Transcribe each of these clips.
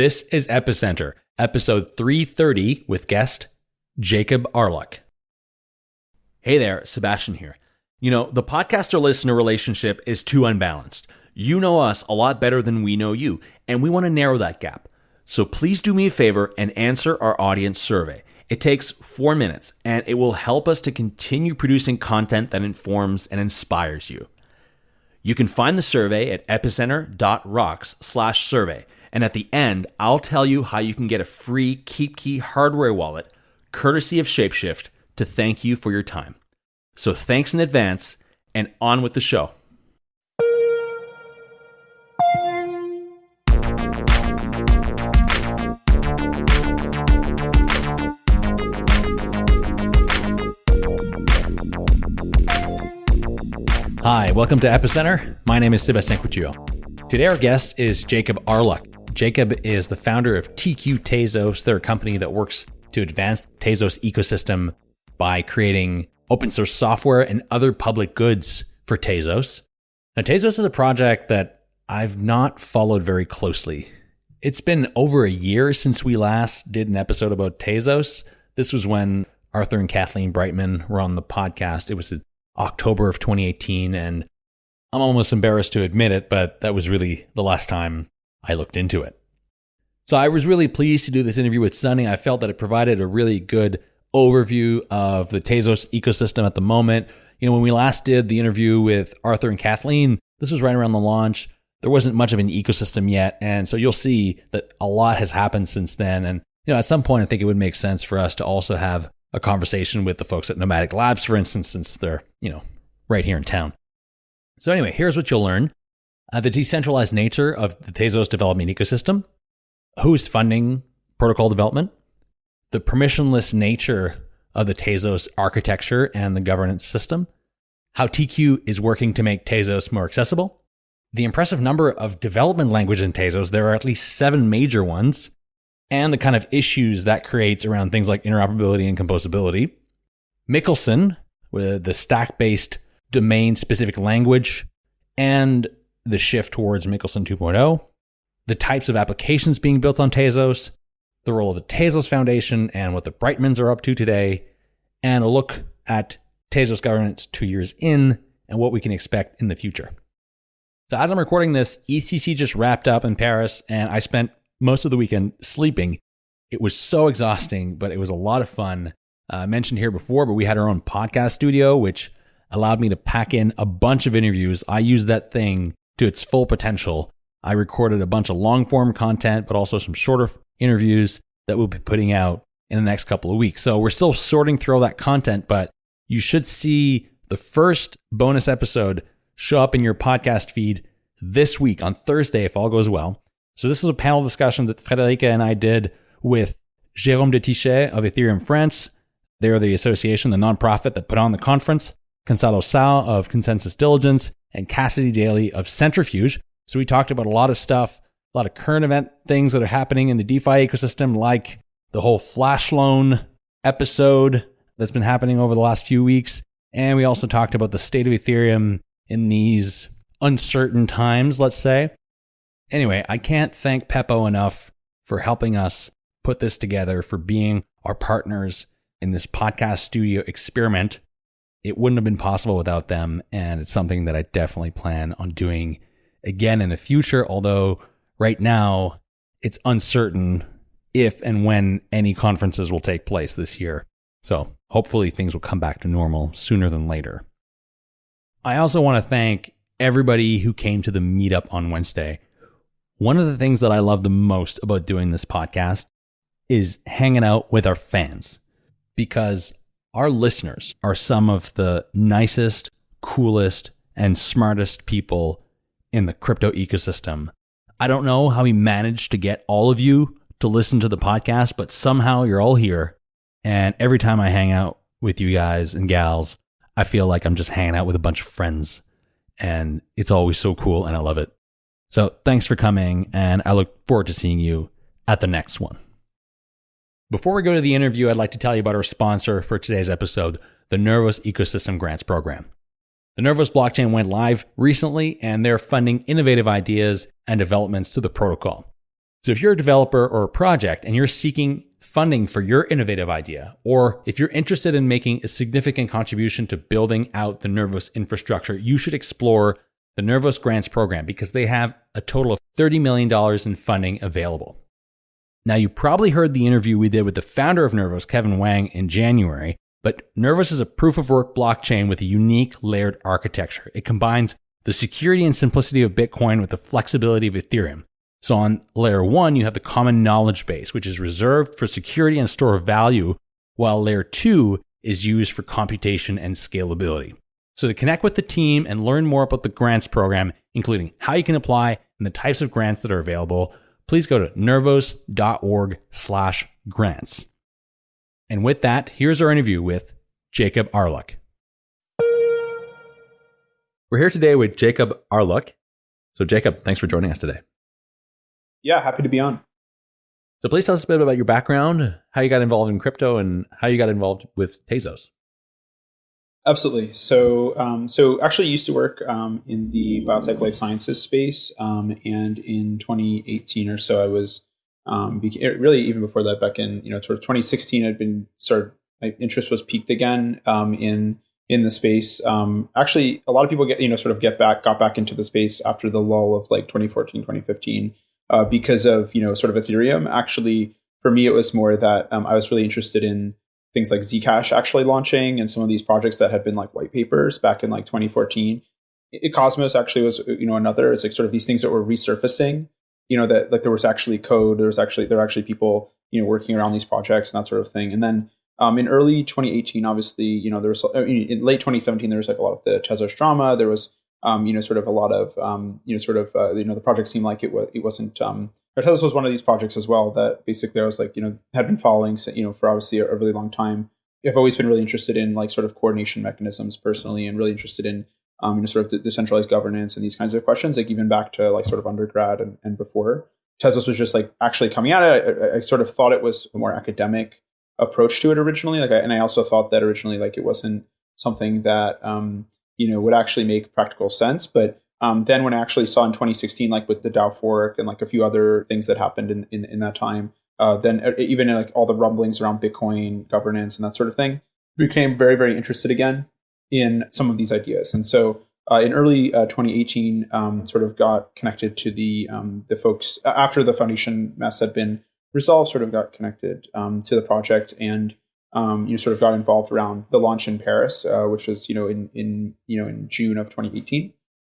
This is Epicenter, episode 330 with guest Jacob Arluck. Hey there, Sebastien here. You know, the podcaster listener relationship is too unbalanced. You know us a lot better than we know you, and we want to narrow that gap. So please do me a favor and answer our audience survey. It takes four minutes, and it will help us to continue producing content that informs and inspires you. You can find the survey at epicenter.rocks slash survey. And at the end, I'll tell you how you can get a free KeepKey hardware wallet, courtesy of Shapeshift, to thank you for your time. So thanks in advance, and on with the show. Hi, welcome to Epicenter. My name is Sebastien Couture. Today, our guest is Jacob Arluck. Jacob is the founder of TQ Tezos. They're a company that works to advance the Tezos ecosystem by creating open source software and other public goods for Tezos. Now, Tezos is a project that I've not followed very closely. It's been over a year since we last did an episode about Tezos. This was when Arthur and Kathleen Breitman were on the podcast. It was October of 2018, and I'm almost embarrassed to admit it, but that was really the last time I looked into it. So I was really pleased to do this interview with Sunny. I felt that it provided a really good overview of the Tezos ecosystem at the moment. You know, when we last did the interview with Arthur and Kathleen, this was right around the launch. There wasn't much of an ecosystem yet. And so you'll see that a lot has happened since then. And, you know, at some point, I think it would make sense for us to also have a conversation with the folks at Nomadic Labs, for instance, since they're, you know, right here in town. So anyway, here's what you'll learn uh, the decentralized nature of the Tezos development ecosystem, who's funding protocol development, the permissionless nature of the Tezos architecture and the governance system, how TQ is working to make Tezos more accessible, the impressive number of development languages in Tezos, there are at least seven major ones, and the kind of issues that creates around things like interoperability and composability. Michelson, with the stack based domain specific language, and the shift towards Michelson 2.0, the types of applications being built on Tezos, the role of the Tezos Foundation and what the Breitmans are up to today, and a look at Tezos governance two years in and what we can expect in the future. So, as I'm recording this, ECC just wrapped up in Paris, and I spent most of the weekend sleeping. It was so exhausting, but it was a lot of fun. Uh, mentioned here before, but we had our own podcast studio, which allowed me to pack in a bunch of interviews. I used that thing to its full potential. I recorded a bunch of long form content, but also some shorter interviews that we'll be putting out in the next couple of weeks. So we're still sorting through all that content, but you should see the first bonus episode show up in your podcast feed this week on Thursday, if all goes well. So this is a panel discussion that Friederike and I did with Jérôme de Tychey of Ethereum France. They're the association, the nonprofit that put on the conference. Gonçalo Sá of ConsenSys Diligence, and Cassidy Daly of Centrifuge. So we talked about a lot of stuff, a lot of current event things that are happening in the DeFi ecosystem, like the whole flash loan episode that's been happening over the last few weeks. And we also talked about the state of Ethereum in these uncertain times, let's say. Anyway, I can't thank Pepo enough for helping us put this together, for being our partners in this podcast studio experiment it wouldn't have been possible without them. And it's something that I definitely plan on doing again in the future. Although right now it's uncertain if and when any conferences will take place this year. So hopefully things will come back to normal sooner than later. I also want to thank everybody who came to the meetup on Wednesday. One of the things that I love the most about doing this podcast is hanging out with our fans because our listeners are some of the nicest, coolest, and smartest people in the crypto ecosystem. I don't know how we managed to get all of you to listen to the podcast, but somehow you're all here. And every time I hang out with you guys and gals, I feel like I'm just hanging out with a bunch of friends. And it's always so cool and I love it. So thanks for coming. And I look forward to seeing you at the next one. Before we go to the interview, I'd like to tell you about our sponsor for today's episode, the Nervos Ecosystem Grants Program. The Nervos blockchain went live recently, and they're funding innovative ideas and developments to the protocol. So if you're a developer or a project and you're seeking funding for your innovative idea, or if you're interested in making a significant contribution to building out the Nervos infrastructure, you should explore the Nervos Grants Program because they have a total of $30 million in funding available. Now, you probably heard the interview we did with the founder of Nervos, Kevin Wang, in January, but Nervos is a proof of work blockchain with a unique layered architecture. It combines the security and simplicity of Bitcoin with the flexibility of Ethereum. So on layer one, you have the common knowledge base, which is reserved for security and store of value, while layer two is used for computation and scalability. So to connect with the team and learn more about the grants program, including how you can apply and the types of grants that are available, please go to nervos.org slash grants. And with that, here's our interview with Jacob Arluck. We're here today with Jacob Arluck. So Jacob, thanks for joining us today. Yeah, happy to be on. So please tell us a bit about your background, how you got involved in crypto, and how you got involved with Tezos. Absolutely. So, um, so actually, used to work um, in the biotech life sciences space, um, and in 2018 or so, I was um, really even before that, back in you know sort of 2016, I'd been started. My interest was peaked again um, in in the space. Um, actually, a lot of people get you know sort of get back got back into the space after the lull of like 2014, 2015 uh, because of you know sort of Ethereum. Actually, for me, it was more that I was really interested in things like Zcash actually launching and some of these projects that had been like white papers back in like 2014. It, Cosmos actually was you know another. It's like sort of these things that were resurfacing. You know that like there was actually code. There was actually there were actually people you know working around these projects and that sort of thing. And then um, in early 2018, obviously, you know, there was in late 2017, there was like a lot of the Tezos drama. There was um, you know, sort of a lot of, um, you know, sort of, uh, you know, the project seemed like it was, it wasn't, um, Tezos was one of these projects as well that basically I was like, you know, had been following, you know, for obviously a, really long time. I've always been really interested in like sort of coordination mechanisms personally and really interested in, um, you know, sort of decentralized governance and these kinds of questions, like even back to like sort of undergrad and, and before. Tezos was just like actually coming at it. I, I, sort of thought it was a more academic approach to it originally. Like, I, and I also thought that originally, like it wasn't something that, um, you know would actually make practical sense. But um, then when I actually saw in 2016, like with the DAO fork and like a few other things that happened in in, in that time, uh, then even in like all the rumblings around Bitcoin governance and that sort of thing, became very very interested again in some of these ideas. And so uh, in early uh, 2018, um, sort of got connected to the um, the folks after the foundation mess had been resolved. Sort of got connected um, to the project and um, you sort of got involved around the launch in Paris, uh, which was you know in in you know in June of 2018.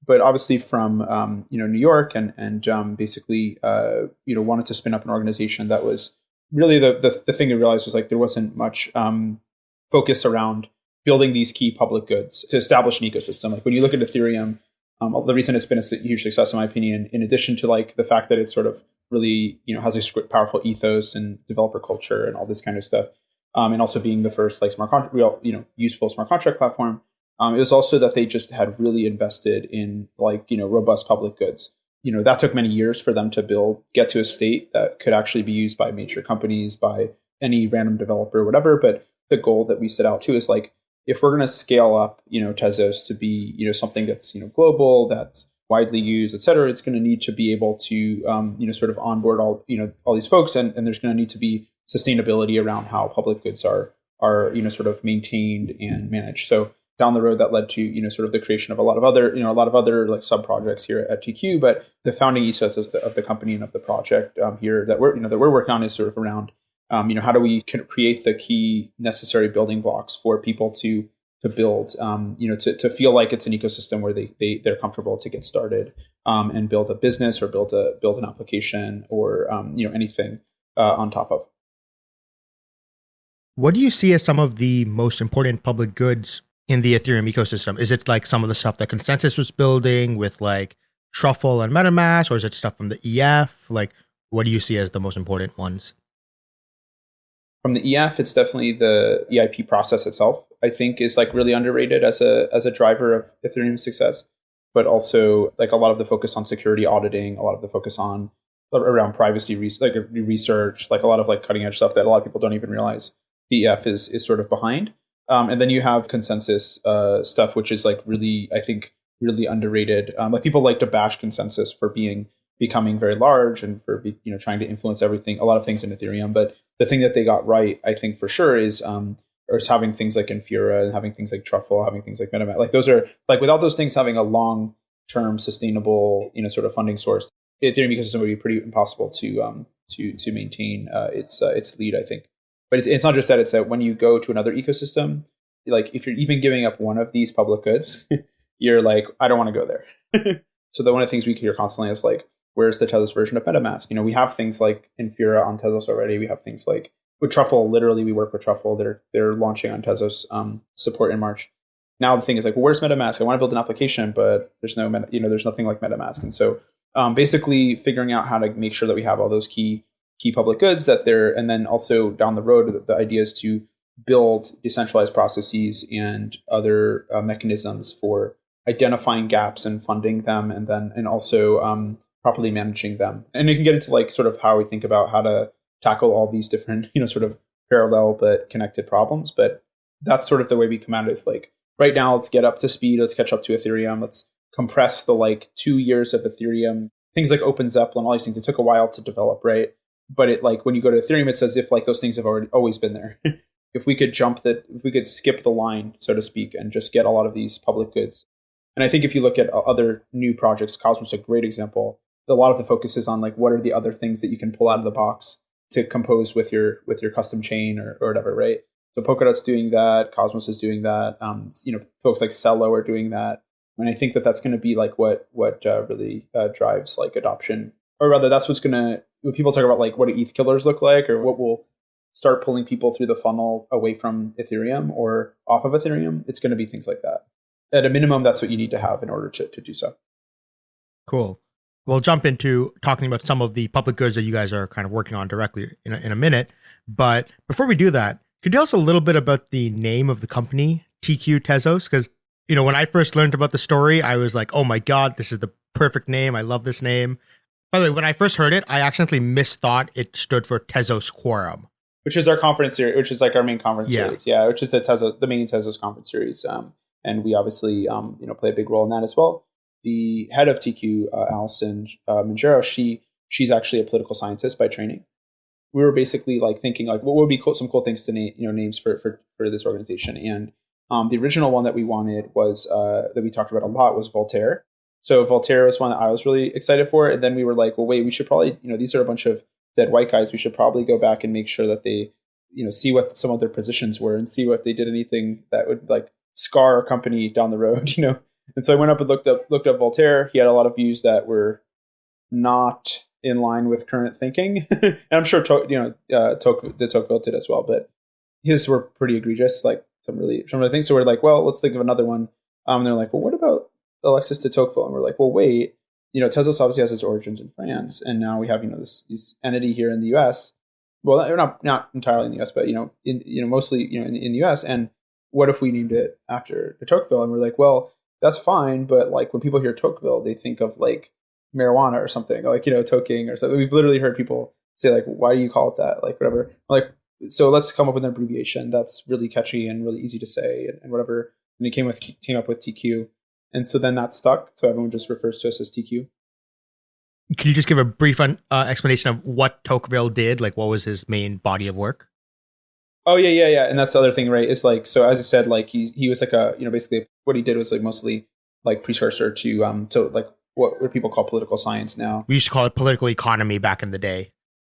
But obviously from um, you know New York and and um, basically uh, you know wanted to spin up an organization that was really the the, the thing I realized was like there wasn't much um, focus around building these key public goods to establish an ecosystem. Like when you look at Ethereum, um, the reason it's been a huge success, in my opinion, in addition to like the fact that it's sort of really you know has a powerful ethos and developer culture and all this kind of stuff, um, and also being the first like smart contract, real you know useful smart contract platform. Um, it was also that they just had really invested in like you know robust public goods. You know that took many years for them to build, get to a state that could actually be used by major companies, by any random developer, whatever. But the goal that we set out to is like if we're going to scale up, you know, Tezos to be you know something that's you know global, that's widely used, et cetera, it's going to need to be able to um, you know sort of onboard all you know all these folks, and, and there's going to need to be sustainability around how public goods are are you know sort of maintained and managed. So down the road that led to you know sort of the creation of a lot of other you know a lot of other like sub projects here at TQ. But the founding ethos of the, of the company and of the project um, here that we're you know that we're working on is sort of around um, you know how do we create the key necessary building blocks for people to to build um, you know to, to feel like it's an ecosystem where they, they they're comfortable to get started um, and build a business or build a build an application or um, you know anything uh, on top of what do you see as some of the most important public goods in the Ethereum ecosystem? Is it like some of the stuff that ConsenSys was building with like Truffle and MetaMask, or is it stuff from the EF? Like, what do you see as the most important ones? From the EF, it's definitely the EIP process itself. I think is like really underrated as a as a driver of Ethereum success, but also like a lot of the focus on security auditing, a lot of the focus on around privacy like research, like a lot of like cutting edge stuff that a lot of people don't even realize EF is is sort of behind. Um, and then you have ConsenSys uh, stuff, which is like really, I think, really underrated. Um, like people like to bash ConsenSys for being becoming very large and for you know trying to influence everything, a lot of things in Ethereum. But the thing that they got right, I think for sure, is um, or is having things like Infura and having things like Truffle, having things like MetaMask. Like those are like without those things having a long term sustainable you know sort of funding source, Ethereum ecosystem would be pretty impossible to um, to to maintain uh, its uh, its lead. I think, but it's, it's not just that. It's that when you go to another ecosystem, like if you're even giving up one of these public goods, you're like, I don't want to go there. so the one of the things we hear constantly is like, where's the Tezos version of MetaMask? You know, we have things like Infura on Tezos already. We have things like with Truffle. Literally, we work with Truffle. They're they're launching on Tezos um, support in March. Now the thing is like, well, where's MetaMask? I want to build an application, but there's no, meta, you know, there's nothing like MetaMask. And so, um, basically, figuring out how to make sure that we have all those key key public goods that they're, and then also down the road, the, idea is to build decentralized processes and other uh, mechanisms for identifying gaps and funding them, and then and also um, properly managing them. And you can get into like sort of how we think about how to tackle all these different, you know, sort of parallel but connected problems. But that's sort of the way we come at it. Is like right now, let's get up to speed. Let's catch up to Ethereum. Let's compress the like two years of Ethereum. Things like OpenZeppelin, all these things. It took a while to develop, right? But it like when you go to Ethereum, it's as if like those things have already always been there. if we could jump that, if we could skip the line, so to speak, and just get a lot of these public goods. And I think if you look at other new projects, Cosmos is a great example. A lot of the focus is on like what are the other things that you can pull out of the box to compose with your with your custom chain or, or whatever, right? So Polkadot's doing that, Cosmos is doing that. Um, you know, folks like Celo are doing that. And I think that that's going to be like what what uh, really uh, drives like adoption, or rather, that's what's going to when people talk about like what do ETH killers look like, or what will start pulling people through the funnel away from Ethereum or off of Ethereum, it's going to be things like that. At a minimum, that's what you need to have in order to, to do so. Cool. We'll jump into talking about some of the public goods that you guys are kind of working on directly in a, in a minute. But before we do that, could you tell us a little bit about the name of the company, TQ Tezos? Because, you know, when I first learned about the story, I was like, oh my God, this is the perfect name. I love this name. By the way, when I first heard it, I accidentally misthought it stood for Tezos Quorum which is our conference series, which is like our main conference yeah. series. Yeah, which is the Tezos, the main Tezos conference series. Um, and we obviously, um, you know, play a big role in that as well. The head of TQ, uh, Allison uh, Mangero, she she's actually a political scientist by training. We were basically like thinking like what would be cool, some cool things to name, you know, names for for for this organization. And um, the original one that we wanted was uh, that we talked about a lot was Voltaire. So Voltaire was one that I was really excited for, and then we were like, well, wait, we should probably, you know, these are a bunch of dead white guys, we should probably go back and make sure that they, you know, see what some of their positions were and see what they did anything that would like scar our company down the road, you know. And so I went up and looked up looked up Voltaire. He had a lot of views that were not in line with current thinking, and I'm sure you know uh, Tocqueville, de Tocqueville did as well, but his were pretty egregious, like some really some of the things. So we're like, well, let's think of another one. Um, and they're like, well, what about Alexis de Tocqueville? And we're like, well, wait, you know, Tezos obviously has its origins in France, and now we have you know this, this entity here in the U.S. Well, not not entirely in the U.S., but you know, in you know, mostly you know in, in the U.S. And what if we named it after Tocqueville? And we're like, well, that's fine, but like when people hear Tocqueville, they think of like marijuana or something, like you know, toking or something. We've literally heard people say like, why do you call it that? Like whatever. Like so, let's come up with an abbreviation that's really catchy and really easy to say and, and whatever. And he came with came up with TQ and so then that stuck. So everyone just refers to us as TQ. Can you just give a brief uh, explanation of what Tocqueville did? Like, what was his main body of work? Oh yeah, yeah, yeah. And that's the other thing, right? Is like so as I said, like he he was like a you know basically what he did was like mostly like precursor to um to like what, what people call political science now. We used to call it political economy back in the day.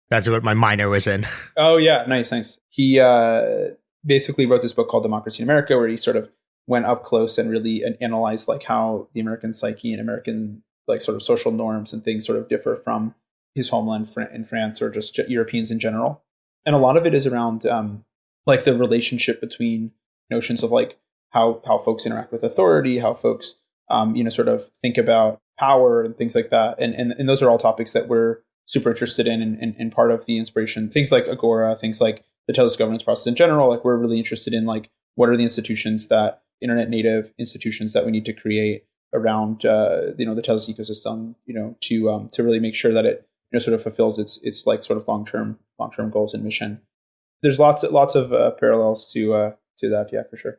That's what my minor was in. Oh yeah, nice, nice. He uh basically wrote this book called Democracy in America, where he sort of went up close and really analyzed like how the American psyche and American like sort of social norms and things sort of differ from his homeland in France or just Europeans in general. And a lot of it is around um, like the relationship between notions of like how how folks interact with authority, how folks um, you know sort of think about power and things like that. And and, and those are all topics that we're super interested in and, and, and part of the inspiration. Things like Agora, things like the Tezos governance process in general. Like we're really interested in like what are the institutions that internet native institutions that we need to create around uh, you know the Tezos ecosystem, you know, to um, to really make sure that it you know sort of fulfills its its like sort of long term long term goals and mission. There's lots lots of uh, parallels to uh, to that, yeah, for sure.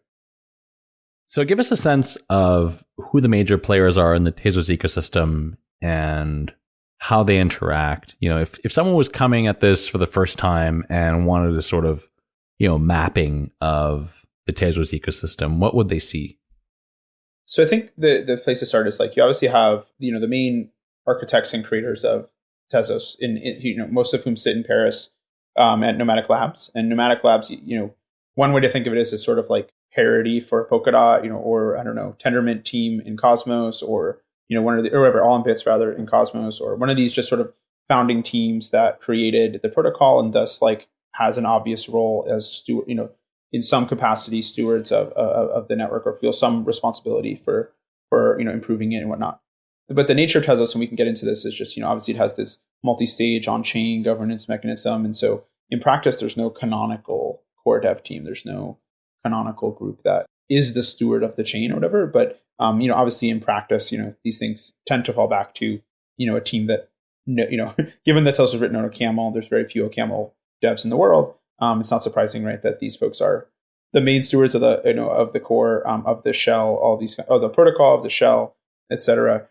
So give us a sense of who the major players are in the Tezos ecosystem and how they interact. You know, if if someone was coming at this for the first time and wanted a sort of, you know, mapping of the Tezos ecosystem, what would they see? So I think the the place to start is like you obviously have you know the main architects and creators of Tezos, in, in you know most of whom sit in Paris um, at Nomadic Labs, and Nomadic Labs, you know, one way to think of it is as sort of like Parity for Polkadot, you know, or I don't know, Tendermint team in Cosmos, or you know, one of the or whatever, All in Bits rather in Cosmos, or one of these just sort of founding teams that created the protocol and thus like has an obvious role as steward, you know, in some capacity stewards of, of, of the network or feel some responsibility for for you know improving it and whatnot. But the nature of Tezos, and we can get into this, is just you know obviously it has this multi-stage on-chain governance mechanism, and so in practice there's no canonical core dev team. There's no canonical group that is the steward of the chain or whatever. But um, you know obviously in practice, you know these things tend to fall back to you know a team that you know given that Tezos written on OCaml, there's very few OCaml devs in the world. Um, it's not surprising, right, that these folks are the main stewards of the you know of the core um, of the shell, all these of the protocol of the shell, etc.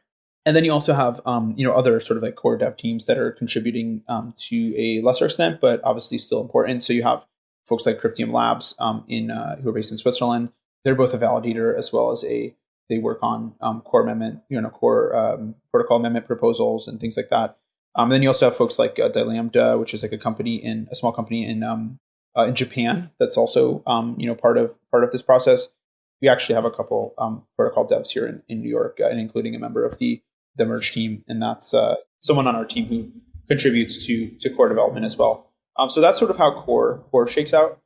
And then you also have um, you know other sort of like core dev teams that are contributing um, to a lesser extent, but obviously still important. So you have folks like Cryptium Labs um, in uh, who are based in Switzerland. They're both a validator as well as a they work on um, core amendment, you know, core um, protocol amendment proposals and things like that. Um, and then you also have folks like uh, DaiLambda, which is like a company in a small company in um, uh, in Japan that's also um, you know part of part of this process. We actually have a couple um, protocol devs here in, in New York, uh, and including a member of the the merge team, and that's uh, someone on our team who contributes to to core development as well. Um, so that's sort of how core core shakes out.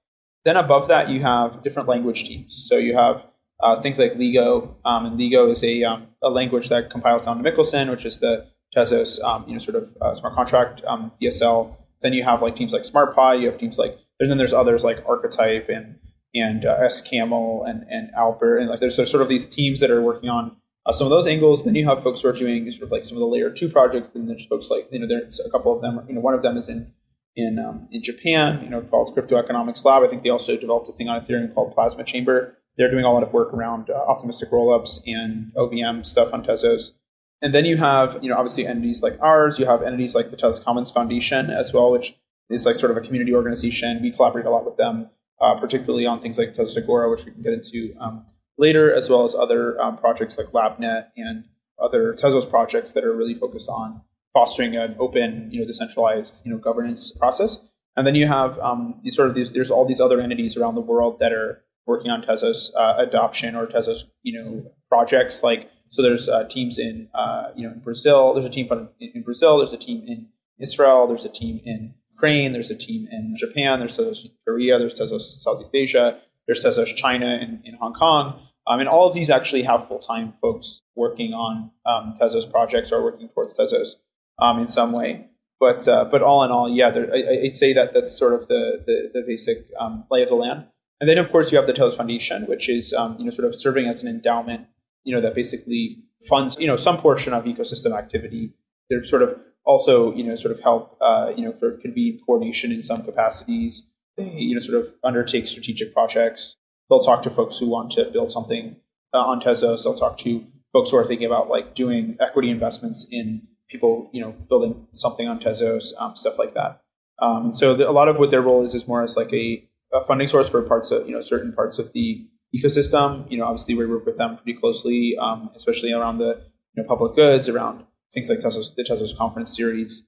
Then above that, you have different language teams. So you have uh, things like Ligo, um, and Ligo is a, um, a language that compiles down to Michelson, which is the Tezos, um, you know, sort of uh, smart contract um, DSL. Then you have like teams like SmartPy. You have teams like, and then there's others like Archetype and and uh, SCaml and and Albert, and like there's, there's sort of these teams that are working on uh, some of those angles. Then you have folks who are doing sort of like some of the layer two projects. Then there's folks like you know there's a couple of them. You know, one of them is in in um, in Japan. You know, called Crypto Economics Lab. I think they also developed a thing on Ethereum called Plasma Chamber. They're doing a lot of work around uh, optimistic rollups and OVM stuff on Tezos. And then you have, you know, obviously entities like ours. You have entities like the Tezos Commons Foundation as well, which is like sort of a community organization. We collaborate a lot with them, uh, particularly on things like Tezos Agora, which we can get into um, later, as well as other um, projects like LabNet and other Tezos projects that are really focused on fostering an open, you know, decentralized, you know, governance process. And then you have um, these sort of these. There's all these other entities around the world that are working on Tezos uh, adoption or Tezos, you know, projects. Like so, there's uh, teams in uh, you know in Brazil. There's a team in, in Brazil. There's a team in Israel. There's a team in Ukraine. There's a team in Japan. There's Tezos Korea. There's Tezos Southeast Asia. There's Tezos China and in Hong Kong. Um, and all of these actually have full time folks working on um, Tezos projects or working towards Tezos um, in some way. But uh, but all in all, yeah, there, I, would say that that's sort of the the, the basic um, lay of the land. And then of course you have the Tezos Foundation, which is um, you know sort of serving as an endowment, you know that basically funds you know some portion of ecosystem activity. They're sort of also you know sort of help uh, you know sort of convene coordination in some capacities. They you know sort of undertake strategic projects. They'll talk to folks who want to build something uh, on Tezos. They'll talk to folks who are thinking about like doing equity investments in people you know building something on Tezos, um, stuff like that. Um, and so the, a lot of what their role is is more as like a, a, funding source for parts of you know certain parts of the ecosystem. You know, obviously we work with them pretty closely, um, especially around the you know public goods, around things like Tezos, the Tezos conference series.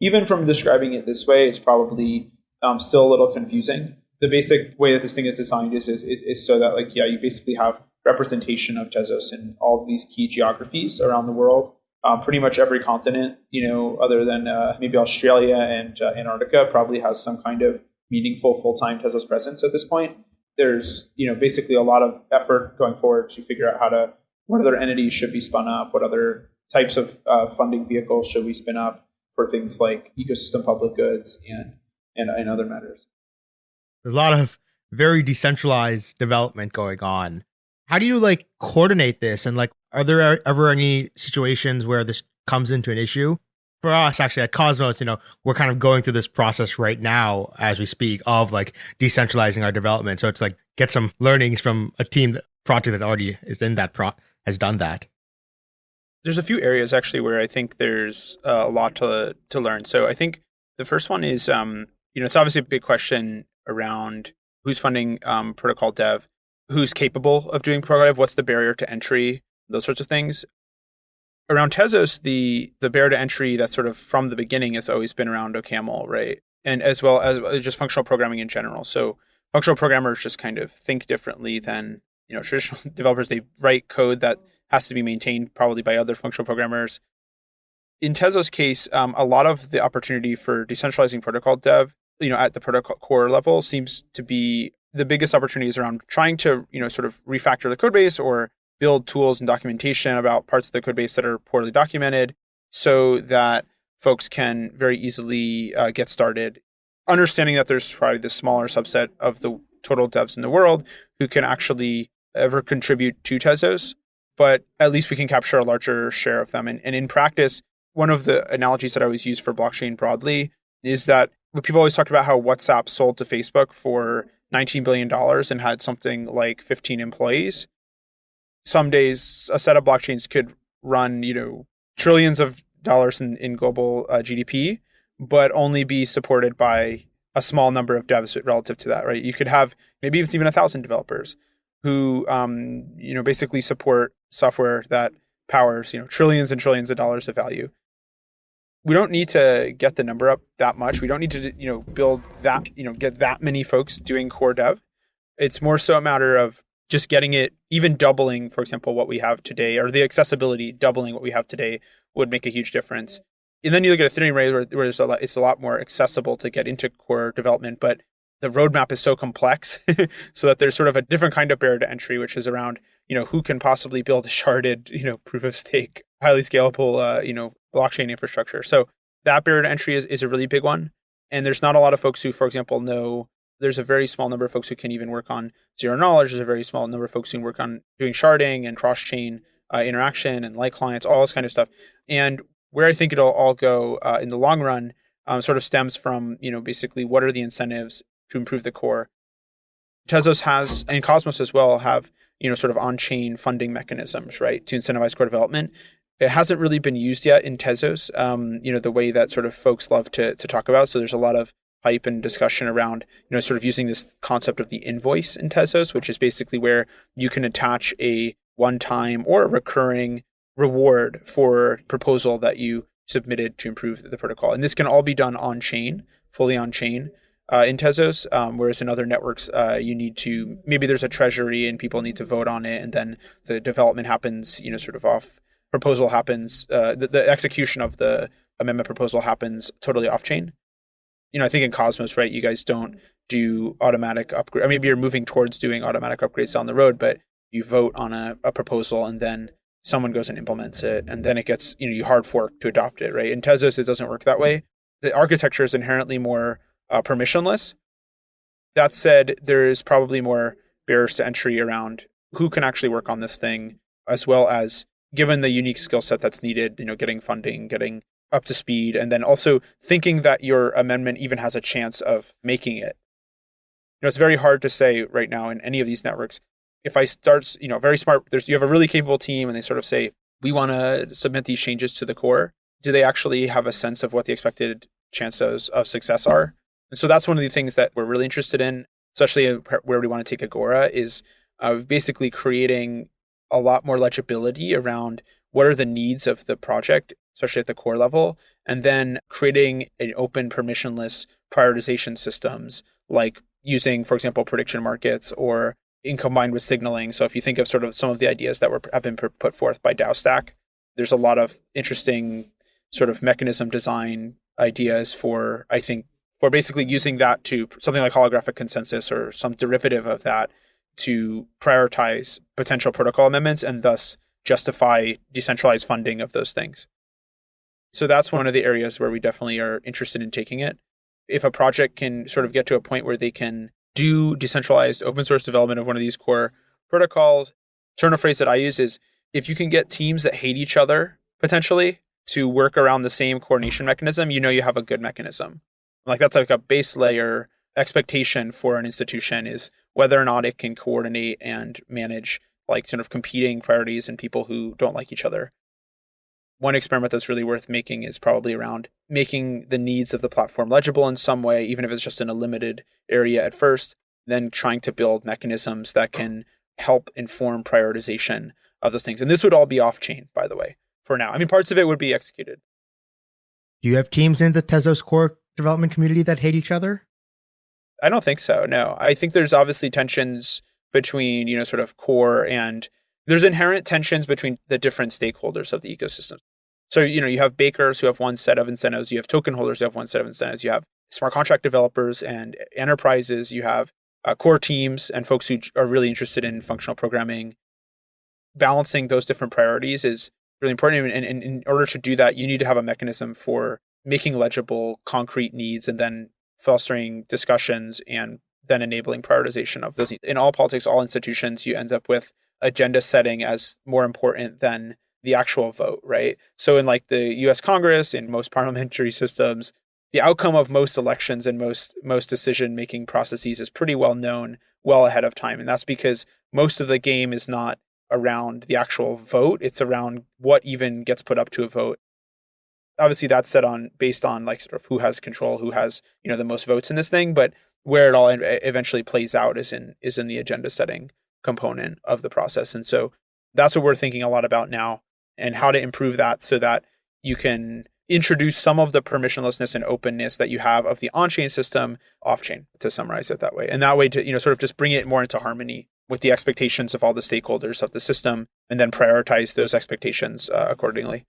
Even from describing it this way, it's probably um, still a little confusing. The basic way that this thing is designed is, is, is, is so that like, yeah, you basically have representation of Tezos in all of these key geographies around the world. Um, pretty much every continent, you know, other than uh, maybe Australia and uh, Antarctica, probably has some kind of meaningful full-time Tezos presence at this point. There's, you know, basically a lot of effort going forward to figure out how to what other entities should be spun up, what other types of uh, funding vehicles should we spin up for things like ecosystem public goods and, and, and other matters. There's a lot of very decentralized development going on. How do you like coordinate this? And like, are there ever any situations where this comes into an issue? For us, actually, at Cosmos, you know, we're kind of going through this process right now as we speak of like decentralizing our development. So it's like get some learnings from a team that project that already is in that pro has done that. There's a few areas actually where I think there's uh, a lot to to learn. So I think the first one is, um, you know, it's obviously a big question around who's funding um, protocol dev, who's capable of doing protocol dev, what's the barrier to entry, those sorts of things. Around Tezos, the the barrier to entry that's sort of from the beginning has always been around OCaml, right? And as well as uh, just functional programming in general. So functional programmers just kind of think differently than you know traditional developers. They write code that has to be maintained probably by other functional programmers. In Tezos' case, um, a lot of the opportunity for decentralizing protocol dev, you know, at the protocol core level, seems to be the biggest opportunities around trying to, you know, sort of refactor the code base or build tools and documentation about parts of the code base that are poorly documented, so that folks can very easily uh, get started. Understanding that there's probably this smaller subset of the total devs in the world who can actually ever contribute to Tezos, but at least we can capture a larger share of them. And, and in practice, one of the analogies that I always use for blockchain broadly is that people always talk about how WhatsApp sold to Facebook for $19 billion and had something like 15 employees. Some days, a set of blockchains could run, you know, trillions of dollars in, in global uh, GDP, but only be supported by a small number of devs relative to that, right? You could have maybe it's even a thousand developers who um, you know basically support software that powers you know trillions and trillions of dollars of value. We don't need to get the number up that much. We don't need to you know build that you know get that many folks doing core dev. It's more so a matter of just getting it even doubling for example what we have today or the accessibility doubling what we have today would make a huge difference and then you look at ethereum right where, where a lot, it's a lot more accessible to get into core development but the roadmap is so complex so that there's sort of a different kind of barrier to entry, which is around, you know, who can possibly build a sharded, you know, proof of stake, highly scalable, uh, you know, blockchain infrastructure. So that barrier to entry is, is a really big one. And there's not a lot of folks who, for example, know there's a very small number of folks who can even work on zero knowledge. There's a very small number of folks who can work on doing sharding and cross chain uh, interaction and light clients, all this kind of stuff. And where I think it'll all go uh, in the long run um, sort of stems from, you know, basically what are the incentives to improve the core. Tezos has and Cosmos as well have you know sort of on-chain funding mechanisms, right, to incentivize core development. It hasn't really been used yet in Tezos, um, you know, the way that sort of folks love to to talk about. So there's a lot of hype and discussion around you know sort of using this concept of the invoice in Tezos, which is basically where you can attach a one-time or a recurring reward for proposal that you submitted to improve the protocol. And this can all be done on chain, fully on chain uh, in Tezos, um, whereas in other networks, uh, you need to maybe there's a treasury and people need to vote on it, and then the development happens, you know, sort of off proposal happens, uh, the, the execution of the amendment proposal happens totally off chain. You know, I think in Cosmos, right, you guys don't do automatic upgrade. I mean, maybe you're moving towards doing automatic upgrades down the road, but you vote on a, a proposal and then someone goes and implements it, and then it gets, you know, you hard fork to adopt it, right? In Tezos, it doesn't work that way. The architecture is inherently more uh, permissionless. That said, there is probably more barriers to entry around who can actually work on this thing, as well as given the unique skill set that's needed, you know, getting funding, getting up to speed, and then also thinking that your amendment even has a chance of making it. You know, it's very hard to say right now in any of these networks. If I start, you know, very smart, there's you have a really capable team, and they sort of say, we want to submit these changes to the core. Do they actually have a sense of what the expected chances of success are? And so that's one of the things that we're really interested in, especially where we want to take Agora, is uh, basically creating a lot more legibility around what are the needs of the project, especially at the core level, and then creating an open permissionless prioritization systems like using, for example, prediction markets or in combined with signaling. So if you think of sort of some of the ideas that were have been put forth by DAOstack, there's a lot of interesting sort of mechanism design ideas for I think we're basically using that to something like holographic consensus or some derivative of that to prioritize potential protocol amendments and thus justify decentralized funding of those things. So that's one of the areas where we definitely are interested in taking it. If a project can sort of get to a point where they can do decentralized open source development of one of these core protocols, turn a phrase that I use is if you can get teams that hate each other potentially to work around the same coordination mechanism, you know you have a good mechanism. Like that's like a base layer expectation for an institution is whether or not it can coordinate and manage like sort of competing priorities and people who don't like each other. One experiment that's really worth making is probably around making the needs of the platform legible in some way, even if it's just in a limited area at first, then trying to build mechanisms that can help inform prioritization of those things. And this would all be off chain, by the way, for now. I mean, parts of it would be executed. Do you have teams in the Tezos core development community that hate each other? I don't think so. No, I think there's obviously tensions between, you know, sort of core and there's inherent tensions between the different stakeholders of the ecosystem. So, you know, you have bakers who have one set of incentives, you have token holders who have one set of incentives, you have smart contract developers and enterprises, you have uh, core teams and folks who are really interested in functional programming. Balancing those different priorities is really important. And, and in order to do that, you need to have a mechanism for making legible concrete needs and then fostering discussions and then enabling prioritization of those. In all politics, all institutions, you end up with agenda setting as more important than the actual vote, right? So in like the US Congress, in most parliamentary systems, the outcome of most elections and most most decision making processes is pretty well known well ahead of time. And that's because most of the game is not around the actual vote, it's around what even gets put up to a vote. Obviously that's set on based on like sort of who has control, who has, you know, the most votes in this thing, but where it all eventually plays out is in is in the agenda setting component of the process. And so that's what we're thinking a lot about now and how to improve that so that you can introduce some of the permissionlessness and openness that you have of the on-chain system off-chain to summarize it that way. And that way to, you know, sort of just bring it more into harmony with the expectations of all the stakeholders of the system and then prioritize those expectations uh, accordingly.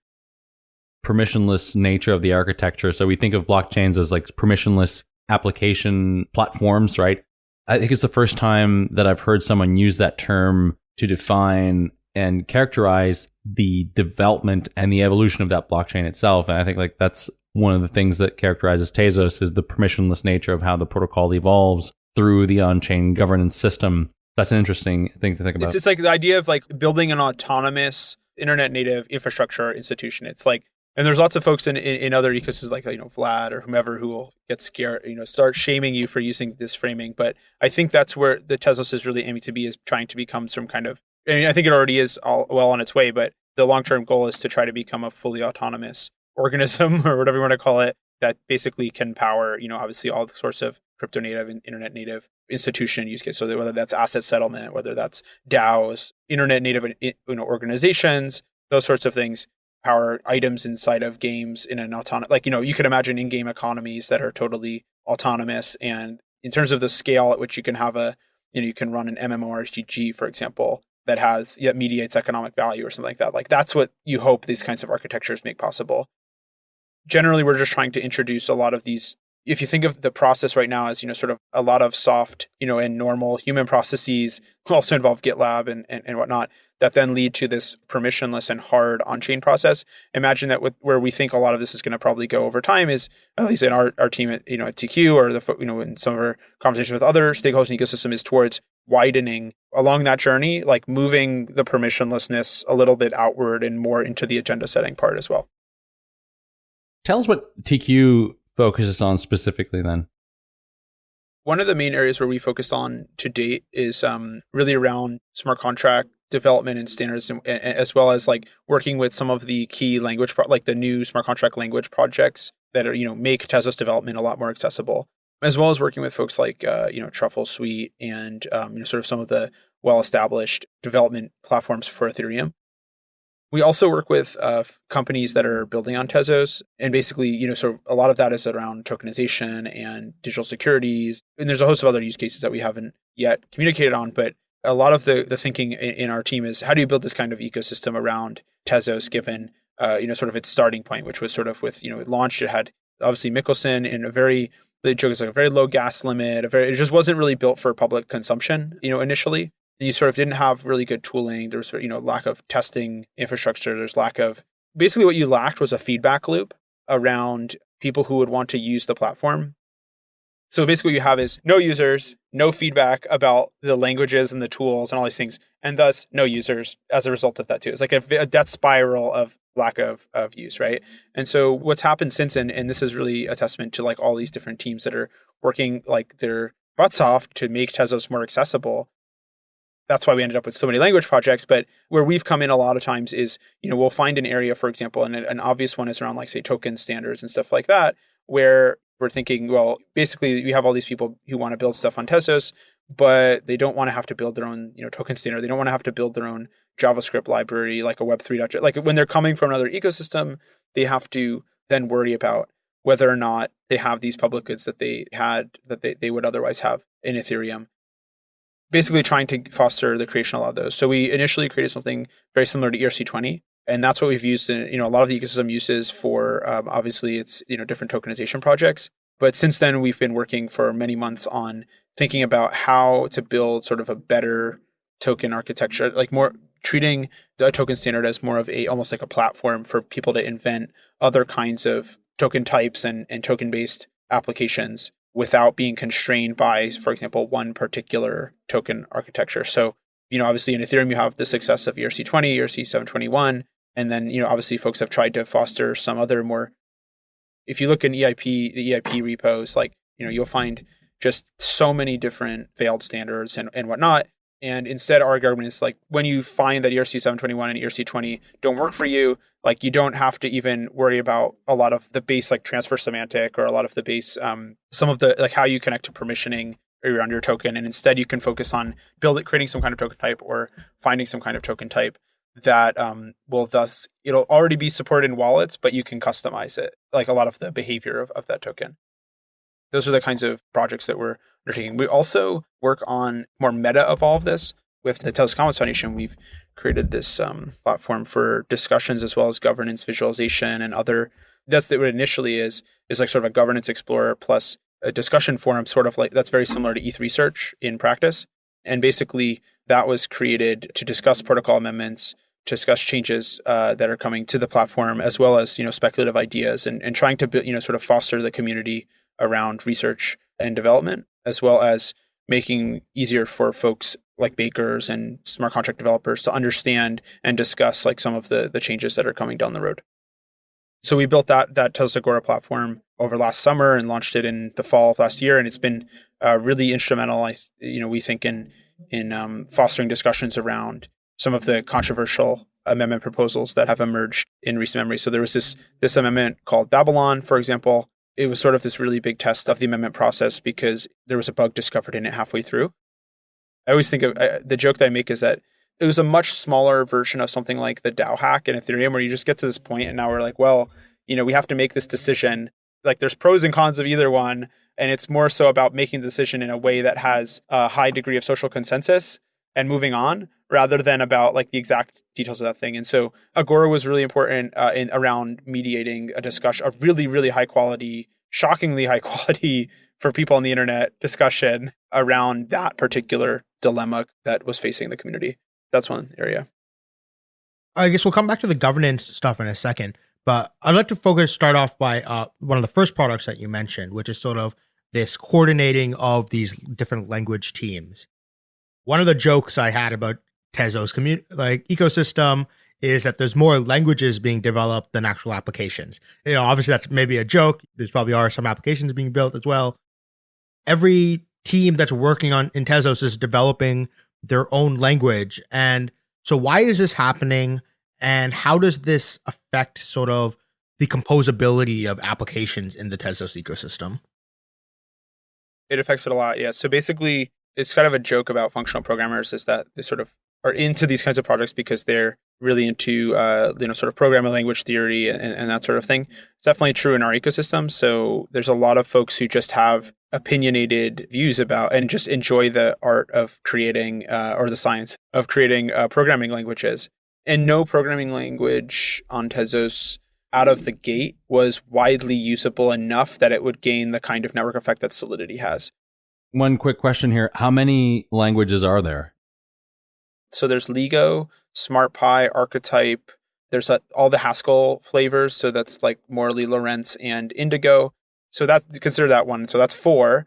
Permissionless nature of the architecture. So we think of blockchains as like permissionless application platforms, right? I think it's the first time that I've heard someone use that term to define and characterize the development and the evolution of that blockchain itself. And I think like that's one of the things that characterizes Tezos is the permissionless nature of how the protocol evolves through the on-chain governance system. That's an interesting thing to think about. It's just like the idea of like building an autonomous internet native infrastructure institution. It's like and there's lots of folks in, in, in, other ecosystems like you know Vlad or whomever who will get scared, you know, start shaming you for using this framing. But I think that's where the Tezos is really aiming to be is trying to become some kind of. I mean, I think it already is all well on its way, but the long term goal is to try to become a fully autonomous organism or whatever you want to call it that basically can power, you know, obviously all the sorts of crypto native and internet native institution use case. So that whether that's asset settlement, whether that's DAOs, internet native eh, you know, organizations, those sorts of things power items inside of games in an autonomous like you know you could imagine in-game economies that are totally autonomous and in terms of the scale at which you can have a you know you can run an MMORPG for example that has yet mediates economic value or something like that. Like that's what you hope these kinds of architectures make possible. Generally we're just trying to introduce a lot of these if you think of the process right now as you know sort of a lot of soft you know and normal human processes also involve gitlab and, and, and whatnot that then lead to this permissionless and hard on-chain process. Imagine that with, where we think a lot of this is going to probably go over time is at least in our, our team at you know at tq or the you know in some of our conversations with other stakeholders in the ecosystem is towards widening along that journey like moving the permissionlessness a little bit outward and more into the agenda setting part as well tell us what tq focuses on specifically then? One of the main areas where we focus on to date is um, really around smart contract development and standards, and, as well as like working with some of the key language, like the new smart contract language projects that are you know make Tezos development a lot more accessible, as well as working with folks like uh, you know Truffle Suite and um, you know sort of some of the well established development platforms for Ethereum. We also work with uh, companies that are building on Tezos, and basically, you know, so a lot of that is around tokenization and digital securities. And there's a host of other use cases that we haven't yet communicated on, but a lot of the the thinking in, in our team is how do you build this kind of ecosystem around Tezos, given uh, you know sort of its starting point, which was sort of with you know it launched, it had obviously Michelson in a very the joke is like a very low gas limit, a very it just wasn't really built for public consumption, you know, initially And you sort of didn't have really good tooling. There was, you know, lack of testing infrastructure. There's lack of basically what you lacked was a feedback loop around people who would want to use the platform. So basically, what you have is no users, no feedback about the languages and the tools and all these things, and thus no users as a result of that too. It's like a, a death spiral of lack of of use, right? And so what's happened since, and and this is really a testament to like all these different teams that are working like their butts off to make Tezos more accessible that's why we ended up with so many language projects. But where we've come in a lot of times is, you know, we'll find an area, for example, and an obvious one is around like say token standards and stuff like that, where we're thinking, well, basically we have all these people who want to build stuff on Tezos, but they don't want to have to build their own, you know, token standard. They don't want to have to build their own JavaScript library like a Web3. Like when they're coming from another ecosystem, they have to then worry about whether or not they have these public goods that they had that they, they would otherwise have in Ethereum. Basically trying to foster the creation of a lot of those. So we initially created something very similar to ERC20, and that's what we've used in you know a lot of the ecosystem uses for um, obviously it's you know different tokenization projects. But since then we've been working for many months on thinking about how to build sort of a better token architecture, like more treating the token standard as more of a almost like a platform for people to invent other kinds of token types and, and token based applications without being constrained by, for example, one particular token architecture. So, you know, obviously in Ethereum, you have the success of ERC20, ERC721. And then, you know, obviously folks have tried to foster some other more, if you look in EIP, the EIP repos, like, you know, you'll find just so many different failed standards and, and whatnot. And instead, our argument is like when you find that ERC 721 and ERC 20 don't work for you, like you don't have to even worry about a lot of the base like transfer semantic or a lot of the base, um, some of the like how you connect to permissioning around your token. And instead, you can focus on building, creating some kind of token type or finding some kind of token type that um, will thus it'll already be supported in wallets, but you can customize it, like a lot of the behavior of, of that token. Those are the kinds of projects that we're undertaking. We also work on more meta of all of this with the Tezos Commons Foundation. We've created this um, platform for discussions as well as governance visualization and other. That's what it initially is is like sort of a governance explorer plus a discussion forum, sort of like that's very similar to ETH research in practice. And basically, that was created to discuss protocol amendments, to discuss changes uh, that are coming to the platform, as well as you know speculative ideas and, and trying to you know sort of foster the community around research and development as well as making easier for folks like bakers and smart contract developers to understand and discuss like some of the the changes that are coming down the road. So we built that that Tezos Agora platform over last summer and launched it in the fall of last year, and it's been uh, really instrumental. I you know we think in in um, fostering discussions around some of the controversial amendment proposals that have emerged in recent memory. So there was this this amendment called Babylon, for example, it was sort of this really big test of the amendment process because there was a bug discovered in it halfway through. I always think of the joke that I make is that it was a much smaller version of something like the DAO hack in Ethereum, where you just get to this point and now we're like, well, you know, we have to make this decision. Like there's pros and cons of either one. And it's more so about making the decision in a way that has a high degree of social consensus and moving on rather than about like the exact details of that thing. And so Agora was really important uh, in around mediating a discussion, a really, really high quality, shockingly high quality for people on the internet discussion around that particular dilemma that was facing the community. That's one area. I guess we'll come back to the governance stuff in a second, but I'd like to focus, start off by uh, one of the first products that you mentioned, which is sort of this coordinating of these different language teams. One of the jokes I had about Tezos community like ecosystem is that there's more languages being developed than actual applications. You know, obviously that's maybe a joke. There's probably are some applications being built as well. Every team that's working on in Tezos is developing their own language. And so why is this happening? And how does this affect sort of the composability of applications in the Tezos ecosystem? It affects it a lot, yeah. So basically, it's kind of a joke about functional programmers is that they sort of are into these kinds of projects because they're really into uh, you know sort of programming language theory and, and, that sort of thing. It's definitely true in our ecosystem. So there's a lot of folks who just have opinionated views about and just enjoy the art of creating uh, or the science of creating uh, programming languages. And no programming language on Tezos out of the gate was widely usable enough that it would gain the kind of network effect that Solidity has. One quick question here: How many languages are there? So there's Ligo, SmartPy, Archetype. There's all the Haskell flavors. So that's like Morley, Lorentz, and Indigo. So that consider that one. So that's four.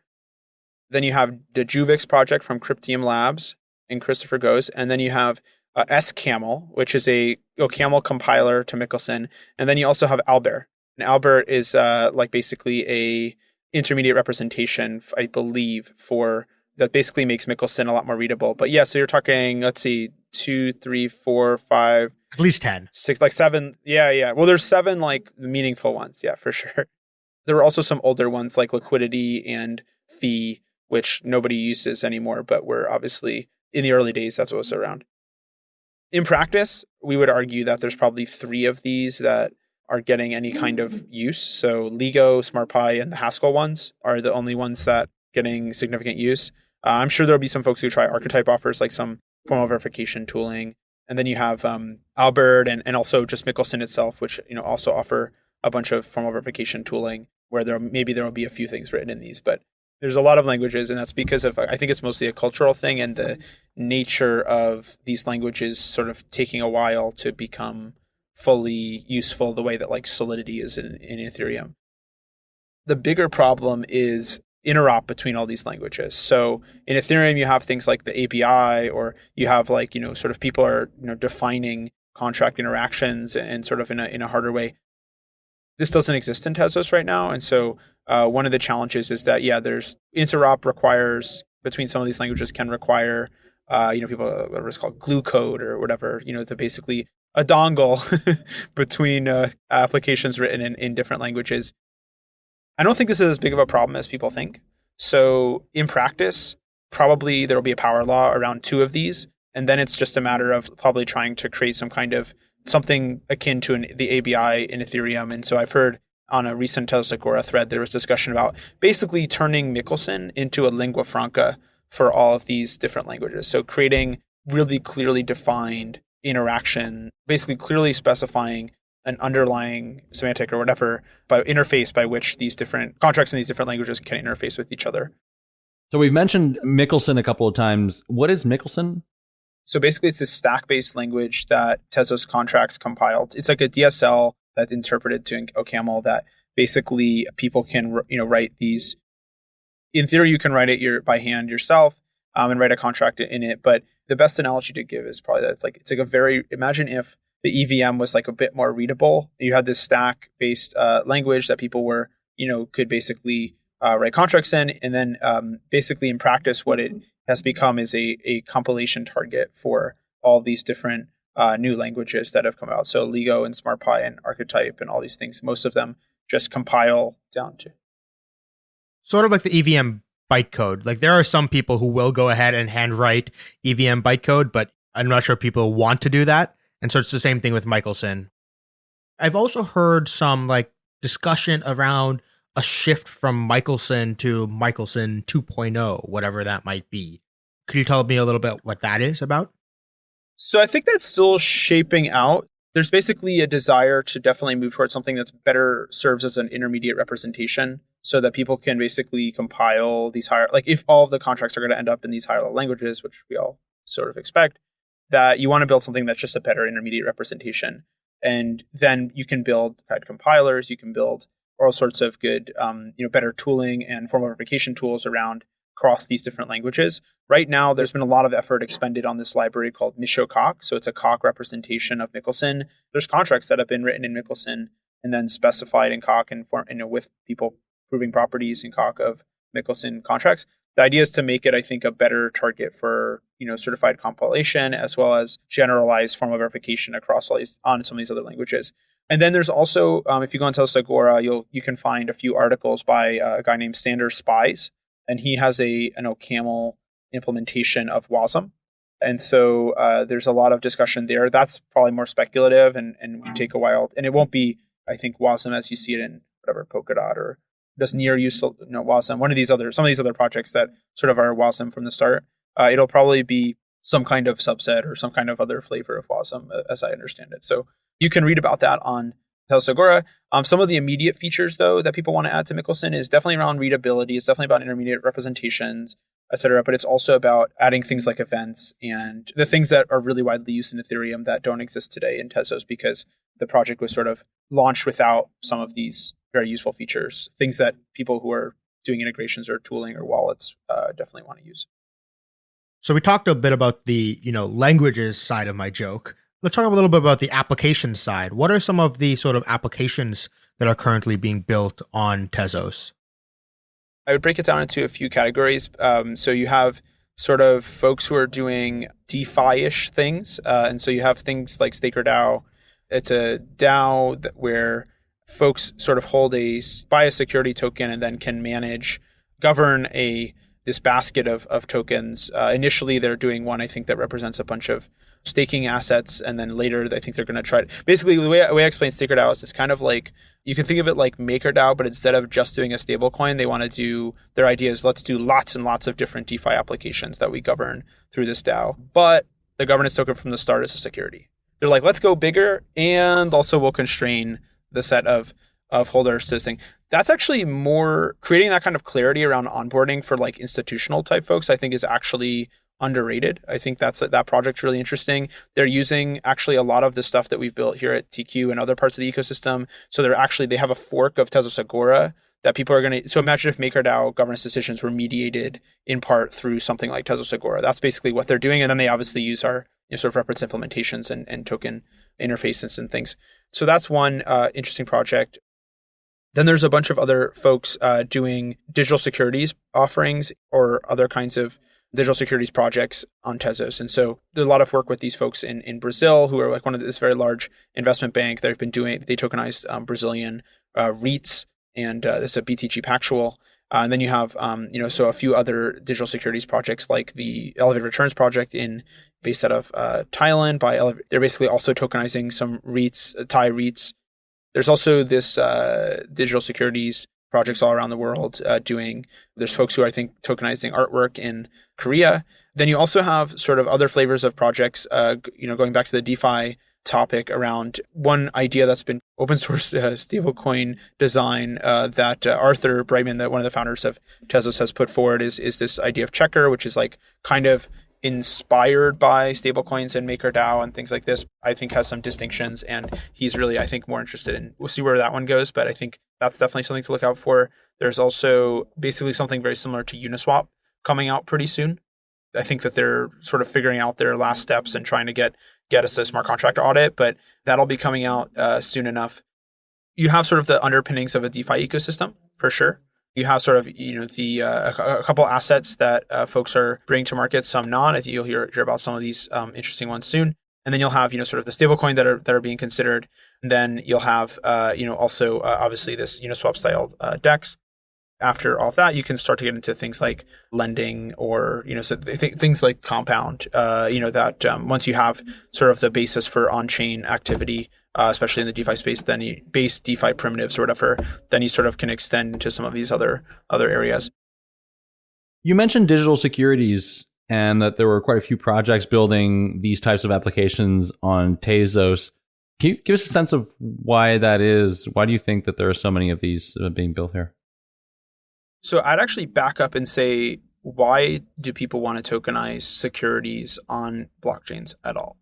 Then you have the Juvix project from Cryptium Labs and Christopher Goes. And then you have uh, SCaml, which is a Camel compiler to Michelson. And then you also have Albert. And Albert is uh, like basically a intermediate representation, I believe, for that basically makes Michelson a lot more readable. But yeah, so you're talking, let's see, two, three, four, five, At least 10. six, like seven. Yeah, yeah. Well, there's seven like meaningful ones. Yeah, for sure. There were also some older ones like liquidity and Fi, which nobody uses anymore, but were obviously in the early days, that's what was around. In practice, we would argue that there's probably three of these that are getting any kind of use. So Ligo, SmartPy, and the Haskell ones are the only ones that getting significant use. Uh, I'm sure there'll be some folks who try archetype offers like some formal verification tooling. And then you have um, Albert and, and also just Michelson itself, which you know also offer a bunch of formal verification tooling where there maybe there will be a few things written in these, but there's a lot of languages, and that's because of I think it's mostly a cultural thing and the nature of these languages sort of taking a while to become fully useful the way that like Solidity is in, in Ethereum. The bigger problem is interop between all these languages. So in Ethereum, you have things like the ABI, or you have like you know sort of people are you know defining contract interactions and sort of in a in a harder way. This doesn't exist in Tezos right now, and so uh, one of the challenges is that yeah, there's interop requires between some of these languages can require uh, you know people what is called glue code or whatever you know to basically a dongle between uh, applications written in, in different languages. I don't think this is as big of a problem as people think. So in practice, probably there will be a power law around two of these, and then it's just a matter of probably trying to create some kind of something akin to an, the ABI in Ethereum. And so I've heard on a recent Agora thread there was discussion about basically turning Michelson into a lingua franca for all of these different languages. So creating really clearly defined interaction, basically clearly specifying an underlying semantic or whatever by interface by which these different contracts in these different languages can interface with each other. So we've mentioned Michelson a couple of times. What is Michelson? So basically, it's this stack-based language that Tezos contracts compiled. It's like a DSL that interpreted to OCaml that basically people can you know write these. In theory, you can write it your, by hand yourself um, and write a contract in it. But the best analogy to give is probably that it's like it's like a very imagine if the EVM was like a bit more readable. You had this stack based uh, language that people were, you know, could basically uh, write contracts in. And then um, basically in practice, what it has become is a, a compilation target for all these different uh, new languages that have come out. So Ligo and SmartPy and Archetype and all these things, most of them just compile down to. Sort of like the EVM bytecode. Like there are some people who will go ahead and handwrite EVM bytecode, but I'm not sure people want to do that. And so it's the same thing with Michelson. I've also heard some like discussion around a shift from Michelson to Michelson 2.0, whatever that might be. Could you tell me a little bit what that is about? So I think that's still shaping out. There's basically a desire to definitely move towards something that's better serves as an intermediate representation so that people can basically compile these higher like if all of the contracts are going to end up in these higher level languages, which we all sort of expect, that you want to build something that's just a better intermediate representation. And then you can build of compilers, you can build all sorts of good, um, you know, better tooling and formal verification tools around across these different languages. Right now, there's been a lot of effort expended on this library called Mi-Cho-Coq. So it's a Coq representation of Michelson. There's contracts that have been written in Michelson and then specified in Coq and, form, you know, with people proving properties in Coq of Michelson contracts the idea is to make it, I think, a better target for you know certified compilation as well as generalized formal verification across all these on some of these other languages. And then there's also, um, if you go on Tezos Agora, you'll you can find a few articles by uh, a guy named Sander Spies, and he has a an OCaml implementation of WASM. And so uh, there's a lot of discussion there. That's probably more speculative and and take a while, and it won't be, I think, WASM as you see it in whatever Polkadot or does near use you know, WASM, one of these other some of these other projects that sort of are WASM from the start. Uh, it'll probably be some kind of subset or some kind of other flavor of WASM, uh, as I understand it. So you can read about that on Tezos Um, some of the immediate features, though, that people want to add to Michelson is definitely around readability. It's definitely about intermediate representations, etc. But it's also about adding things like events and the things that are really widely used in Ethereum that don't exist today in Tezos because the project was sort of launched without some of these very useful features, things that people who are doing integrations or tooling or wallets uh, definitely want to use. So we talked a bit about the you know languages side of my joke. Let's talk a little bit about the application side. What are some of the sort of applications that are currently being built on Tezos? I would break it down into a few categories. Um, so you have sort of folks who are doing DeFi-ish things, uh, and so you have things like StakerDAO. It's a DAO where folks sort of hold a buy a security token and then can manage, govern a this basket of of tokens. Uh, initially, they're doing one I think that represents a bunch of staking assets, and then later I think they're going to try to basically the way, the way I explain StakerDAO is it's kind of like you can think of it like MakerDAO, but instead of just doing a stablecoin, they want to do their idea is let's do lots and lots of different DeFi applications that we govern through this DAO. But the governance token from the start is a security. They're like, let's go bigger, and also we'll constrain the set of of holders to this thing. That's actually more creating that kind of clarity around onboarding for like institutional type folks. I think is actually underrated. I think that's that project's really interesting. They're using actually a lot of the stuff that we've built here at TQ and other parts of the ecosystem. So they're actually they have a fork of Tezos Agora that people are going to. So imagine if MakerDAO governance decisions were mediated in part through something like Tezos Agora. That's basically what they're doing, and then they obviously use our you know, sort of reference implementations and, and token interfaces and things. So that's one uh, interesting project. Then there's a bunch of other folks uh, doing digital securities offerings or other kinds of digital securities projects on Tezos. And so there's a lot of work with these folks in, in Brazil who are like one of this very large investment bank that have been doing, they tokenized um, Brazilian uh, REITs and uh, this is a BTG Pactual. Uh, and then you have, um, you know, so a few other digital securities projects like the Elevated Returns project in based out of uh, Thailand. By Ele- they're basically also tokenizing some REITs, uh, Thai REITs. There's also this uh, digital securities projects all around the world uh, doing. There's folks who I think tokenizing artwork in Korea. Then you also have sort of other flavors of projects. Uh, you know, going back to the DeFi topic around one idea that's been open source uh, stablecoin design uh, that uh, Arthur Breitman, that one of the founders of Tezos, has put forward is is this idea of checker, which is like kind of inspired by stablecoins and MakerDAO and things like this, I think has some distinctions. And he's really, I think, more interested in, we'll see where that one goes, but I think that's definitely something to look out for. There's also basically something very similar to Uniswap coming out pretty soon. I think that they're sort of figuring out their last steps and trying to get get us a smart contract audit, but that'll be coming out uh, soon enough. You have sort of the underpinnings of a DeFi ecosystem for sure you have sort of you know the uh, a, couple assets that uh, folks are bringing to market, some not. I think you'll hear hear about some of these um, interesting ones soon. And then you'll have you know sort of the stablecoin that are that are being considered. And then you'll have uh, you know also uh, obviously this Uniswap style uh, DEX. After all of that, you can start to get into things like lending or you know so th- things like compound. Uh, you know that um, once you have sort of the basis for on chain activity uh, especially in the DeFi space, then you base DeFi primitives or whatever, then you sort of can extend into some of these other other areas. You mentioned digital securities and that there were quite a few projects building these types of applications on Tezos. Can you give us a sense of why that is? Why do you think that there are so many of these being built here? So I'd actually back up and say, why do people want to tokenize securities on blockchains at all?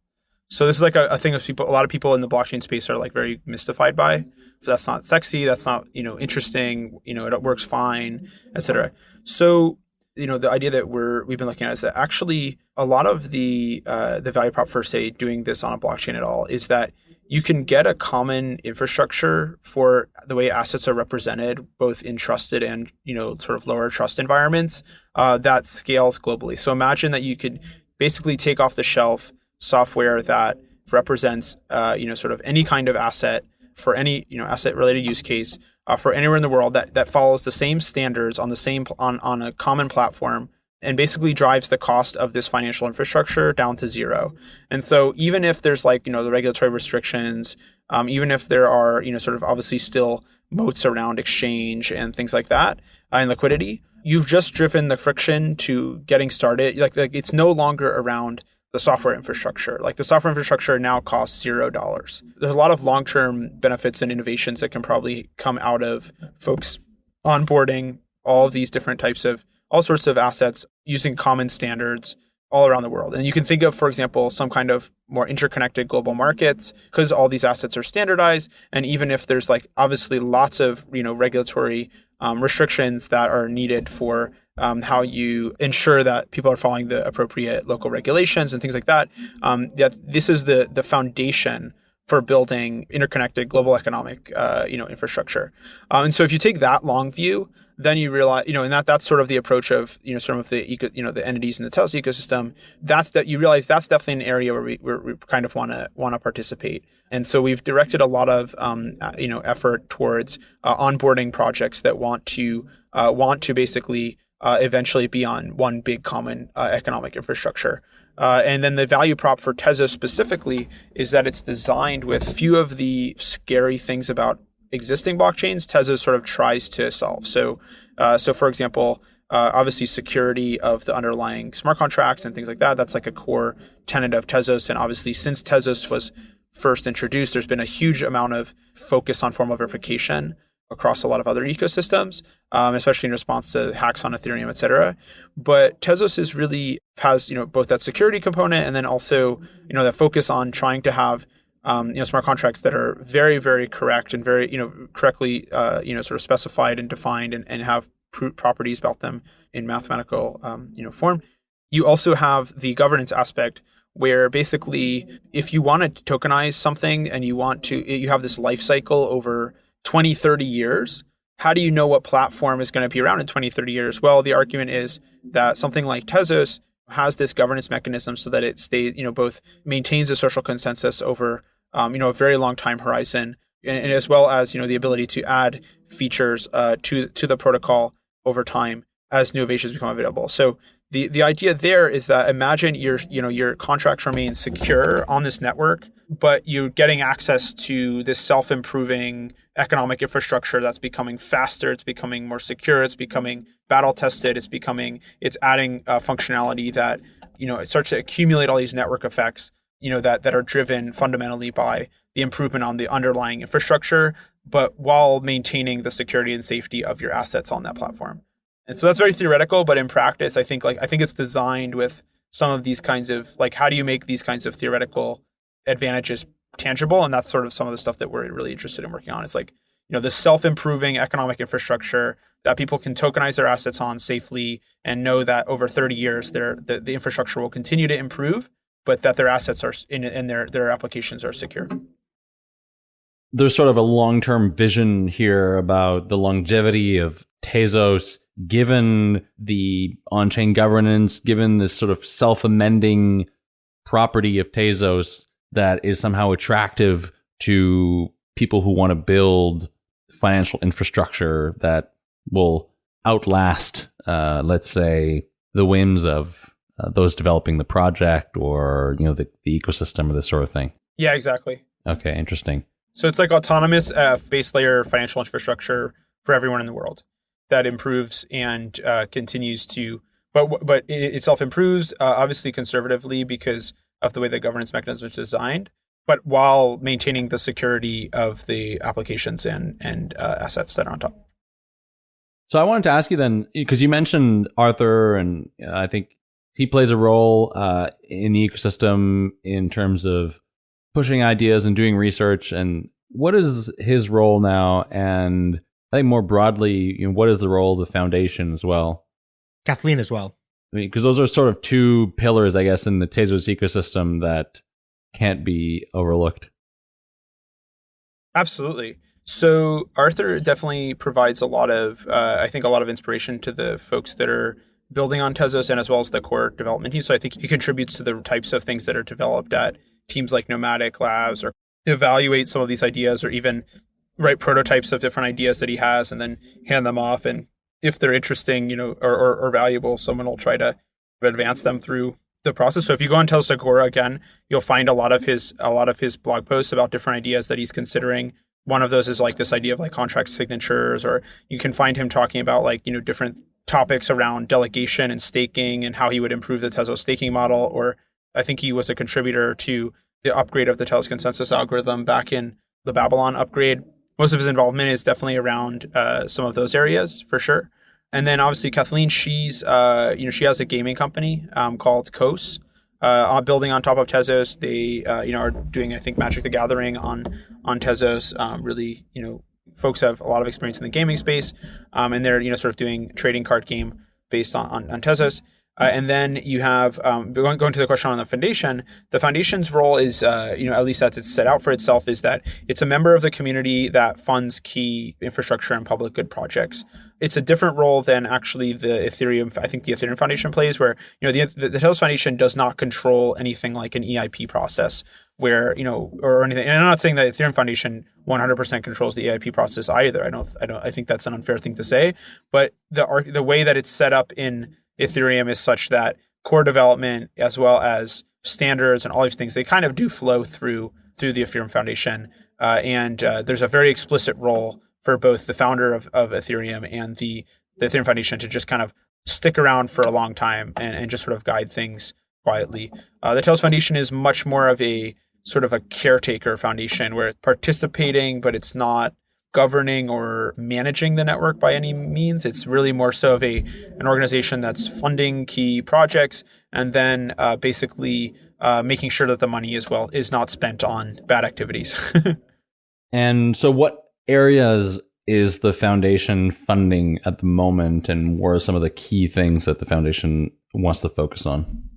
So this is like a, a thing that people, a lot of people in the blockchain space are like very mystified by. that's not sexy. That's not you know interesting. You know it works fine, etc. So you know the idea that we're we've been looking at is that actually a lot of the uh, the value prop for say doing this on a blockchain at all is that you can get a common infrastructure for the way assets are represented both in trusted and you know sort of lower trust environments uh, that scales globally. So imagine that you could basically take off the shelf software that represents uh, you know sort of any kind of asset for any you know asset related use case uh, for anywhere in the world that that follows the same standards on the same on on a common platform and basically drives the cost of this financial infrastructure down to zero. And so even if there's like you know the regulatory restrictions, um, even if there are you know sort of obviously still moats around exchange and things like that uh, and liquidity, you've just driven the friction to getting started. Like, like it's no longer around the software infrastructure. Like the software infrastructure now costs zero dollars. There's a lot of long term benefits and innovations that can probably come out of folks onboarding all of these different types of all sorts of assets using common standards all around the world. And you can think of, for example, some kind of more interconnected global markets because all these assets are standardized. And even if there's like obviously lots of you know regulatory um, restrictions that are needed for um, how you ensure that people are following the appropriate local regulations and things like that. Um, that this is the the foundation for building interconnected global economic, uh, you know, infrastructure. Um, and so if you take that long view, then you realize, you know, and that that's sort of the approach of, you know, some of the eco, you know, the entities in the Tezos ecosystem. That's that you realize that's definitely an area where we, where we kind of want to want to participate. And so we've directed a lot of, um, uh, you know, effort towards uh, onboarding projects that want to uh, want to basically uh, eventually be on one big common uh, economic infrastructure. Uh, and then the value prop for Tezos specifically is that it's designed with few of the scary things about existing blockchains. Tezos sort of tries to solve. So, uh, so for example, uh, obviously security of the underlying smart contracts and things like that. That's like a core tenet of Tezos. And obviously, since Tezos was first introduced, there's been a huge amount of focus on formal verification across a lot of other ecosystems, um, especially in response to hacks on Ethereum, et cetera. But Tezos is really has you know both that security component and then also you know that focus on trying to have um, you know smart contracts that are very very correct and very you know correctly uh, you know sort of specified and defined and, and have pr- properties about them in mathematical um, you know form. You also have the governance aspect where basically if you want to tokenize something and you want to you have this life cycle over 20, 30 years, how do you know what platform is going to be around in 20, 30 years? Well, the argument is that something like Tezos has this governance mechanism so that it stays, you know, both maintains a social consensus over, um, you know, a very long time horizon, and, and, as well as, you know, the ability to add features uh, to to the protocol over time as new innovations become available. So the the idea there is that imagine your you know your contracts remain secure on this network, but you're getting access to this self improving economic infrastructure that's becoming faster, it's becoming more secure, it's becoming battle tested, it's becoming it's adding uh, functionality that you know it starts to accumulate all these network effects you know that that are driven fundamentally by the improvement on the underlying infrastructure, but while maintaining the security and safety of your assets on that platform. And so that's very theoretical, but in practice, I think like I think it's designed with some of these kinds of like how do you make these kinds of theoretical advantages tangible? And that's sort of some of the stuff that we're really interested in working on. It's like, you know, this self-improving economic infrastructure that people can tokenize their assets on safely and know that over 30 years their the, the infrastructure will continue to improve, but that their assets are in and their their applications are secure there's sort of a long-term vision here about the longevity of Tezos given the on-chain governance, given this sort of self-amending property of Tezos that is somehow attractive to people who want to build financial infrastructure that will outlast, uh, let's say, the whims of uh, those developing the project or you know the, the ecosystem or this sort of thing. Yeah, exactly. Okay, interesting. So it's like autonomous uh, base layer financial infrastructure for everyone in the world that improves and uh, continues to, but but it itself improves uh, obviously conservatively because of the way the governance mechanism is designed, but while maintaining the security of the applications and and uh, assets that are on top. So I wanted to ask you then, because you mentioned Arthur, and uh, I think he plays a role uh, in the ecosystem in terms of pushing ideas and doing research. And what is his role now? And I think more broadly, you know, what is the role of the foundation as well? Kathleen as well. I mean, because those are sort of two pillars, I guess, in the Tezos ecosystem that can't be overlooked. Absolutely. So Arthur definitely provides a lot of, uh, I think, a lot of inspiration to the folks that are building on Tezos and as well as the core development team. So I think he contributes to the types of things that are developed at teams like Nomadic Labs or evaluate some of these ideas or even write prototypes of different ideas that he has and then hand them off. And if they're interesting, you know, or, or, or valuable, someone will try to advance them through the process. So if you go on Tezos Agora again, you'll find a lot of his a lot of his blog posts about different ideas that he's considering. One of those is like this idea of like contract signatures, or you can find him talking about like you know different topics around delegation and staking and how he would improve the Tezos staking model. Or I think he was a contributor to the upgrade of the Tezos consensus algorithm back in the Babylon upgrade most of his involvement is definitely around uh, some of those areas for sure. And then obviously Kathleen, she's uh, you know she has a gaming company um, called Kos, uh, building on top of Tezos. They uh, you know are doing I think Magic the Gathering on on Tezos. Um, really you know folks have a lot of experience in the gaming space, um, and they're you know sort of doing trading card game based on on, on Tezos. Uh, and then you have um, going, going to the question on the foundation. The foundation's role is, uh, you know, at least as it's set out for itself, is that it's a member of the community that funds key infrastructure and public good projects. It's a different role than actually the Ethereum. I think the Ethereum Foundation plays, where you know the the, the Tezos Foundation does not control anything like an EIP process, where you know or anything. And I'm not saying that Ethereum Foundation 100% controls the EIP process either. I don't. I don't. I think that's an unfair thing to say. But the the way that it's set up in Ethereum is such that core development as well as standards and all these things they kind of do flow through through the Ethereum Foundation. Uh, and uh, there's a very explicit role for both the founder of, of Ethereum and the, the Ethereum Foundation to just kind of stick around for a long time and, and just sort of guide things quietly. Uh, the Tezos Foundation is much more of a sort of a caretaker foundation where it's participating, but it's not governing or managing the network by any means. It's really more so of a an organization that's funding key projects and then uh, basically uh, making sure that the money as well is not spent on bad activities. and so, what areas is the foundation funding at the moment, and what are some of the key things that the foundation wants to focus on?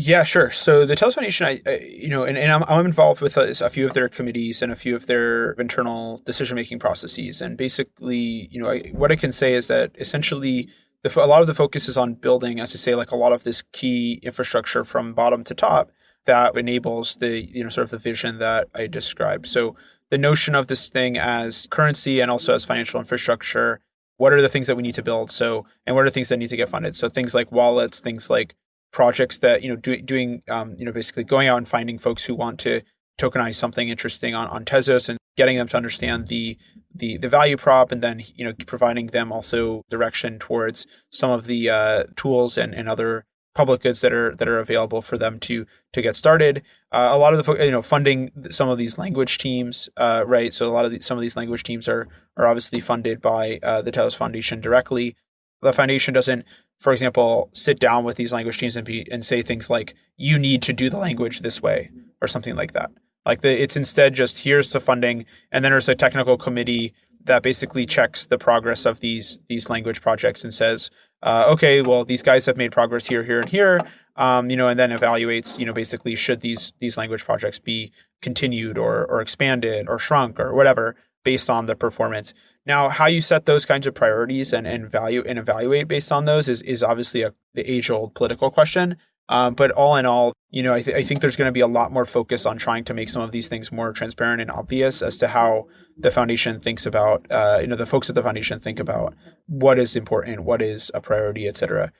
Yeah, sure. So the Tezos Foundation, I, I, you know, and, and I'm, I'm involved with a, a, few of their committees and a few of their internal decision making processes. And basically, you know, I, what I can say is that essentially, the, a lot of the focus is on building, as I say, like a lot of this key infrastructure from bottom to top that enables the, you know, sort of the vision that I described. So the notion of this thing as currency and also as financial infrastructure. What are the things that we need to build? So, and what are the things that need to get funded? So things like wallets, things like projects that you know do, doing um, you know basically going out and finding folks who want to tokenize something interesting on, on Tezos and getting them to understand the the the value prop and then you know providing them also direction towards some of the uh, tools and, and other public goods that are that are available for them to to get started. Uh, a lot of the you know funding some of these language teams, uh, right? So a lot of the, some of these language teams are are obviously funded by uh, the Tezos Foundation directly. The foundation doesn't for example, sit down with these language teams and be and say things like, "You need to do the language this way," or something like that. Like the, it's instead just here's the funding, and then there's a technical committee that basically checks the progress of these these language projects and says, uh, okay, well these guys have made progress here, here, and here, um, you know, and then evaluates, you know, basically should these these language projects be continued or or expanded or shrunk or whatever based on the performance. Now, how you set those kinds of priorities and, and value and evaluate based on those is, is obviously a, the age old political question. Um, but all in all, you know, I, th- I think there's going to be a lot more focus on trying to make some of these things more transparent and obvious as to how the foundation thinks about, uh, you know, the folks at the foundation think about what is important, what is a priority, et cetera.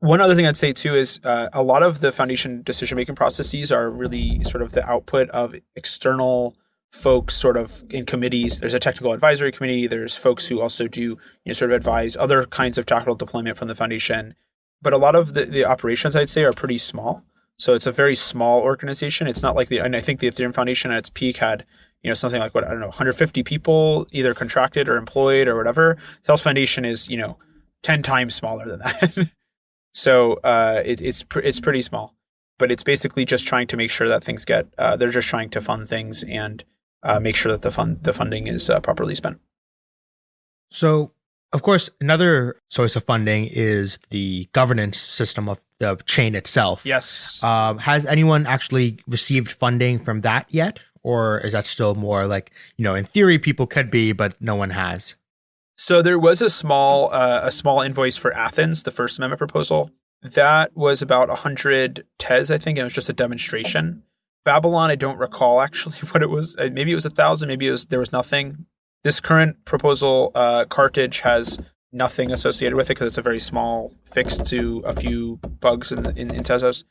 One other thing I'd say too is uh, a lot of the foundation decision making processes are really sort of the output of external folks sort of in committees. There's a technical advisory committee. There's folks who also do you know sort of advise other kinds of tactical deployment from the foundation. But a lot of the, the operations I'd say are pretty small. So it's a very small organization. It's not like the and I think the Ethereum Foundation at its peak had you know something like what I don't know 150 people either contracted or employed or whatever. Tezos Foundation is you know 10 times smaller than that. so uh, it, it's pr- it's pretty small, but it's basically just trying to make sure that things get. Uh, they're just trying to fund things and uh, make sure that the fund the funding is uh, properly spent. So, of course, another source of funding is the governance system of the chain itself. Yes. Um, has anyone actually received funding from that yet, or is that still more like you know, in theory, people could be, but no one has? So there was a small uh, a small invoice for Athens, the First Amendment proposal. That was about 100 tez, I think. And it was just a demonstration. Babylon, I don't recall actually what it was. Uh, maybe it was a thousand. Maybe it was there was nothing. This current proposal, uh, Carthage has nothing associated with it because it's a very small fix to a few bugs in in, in Tezos.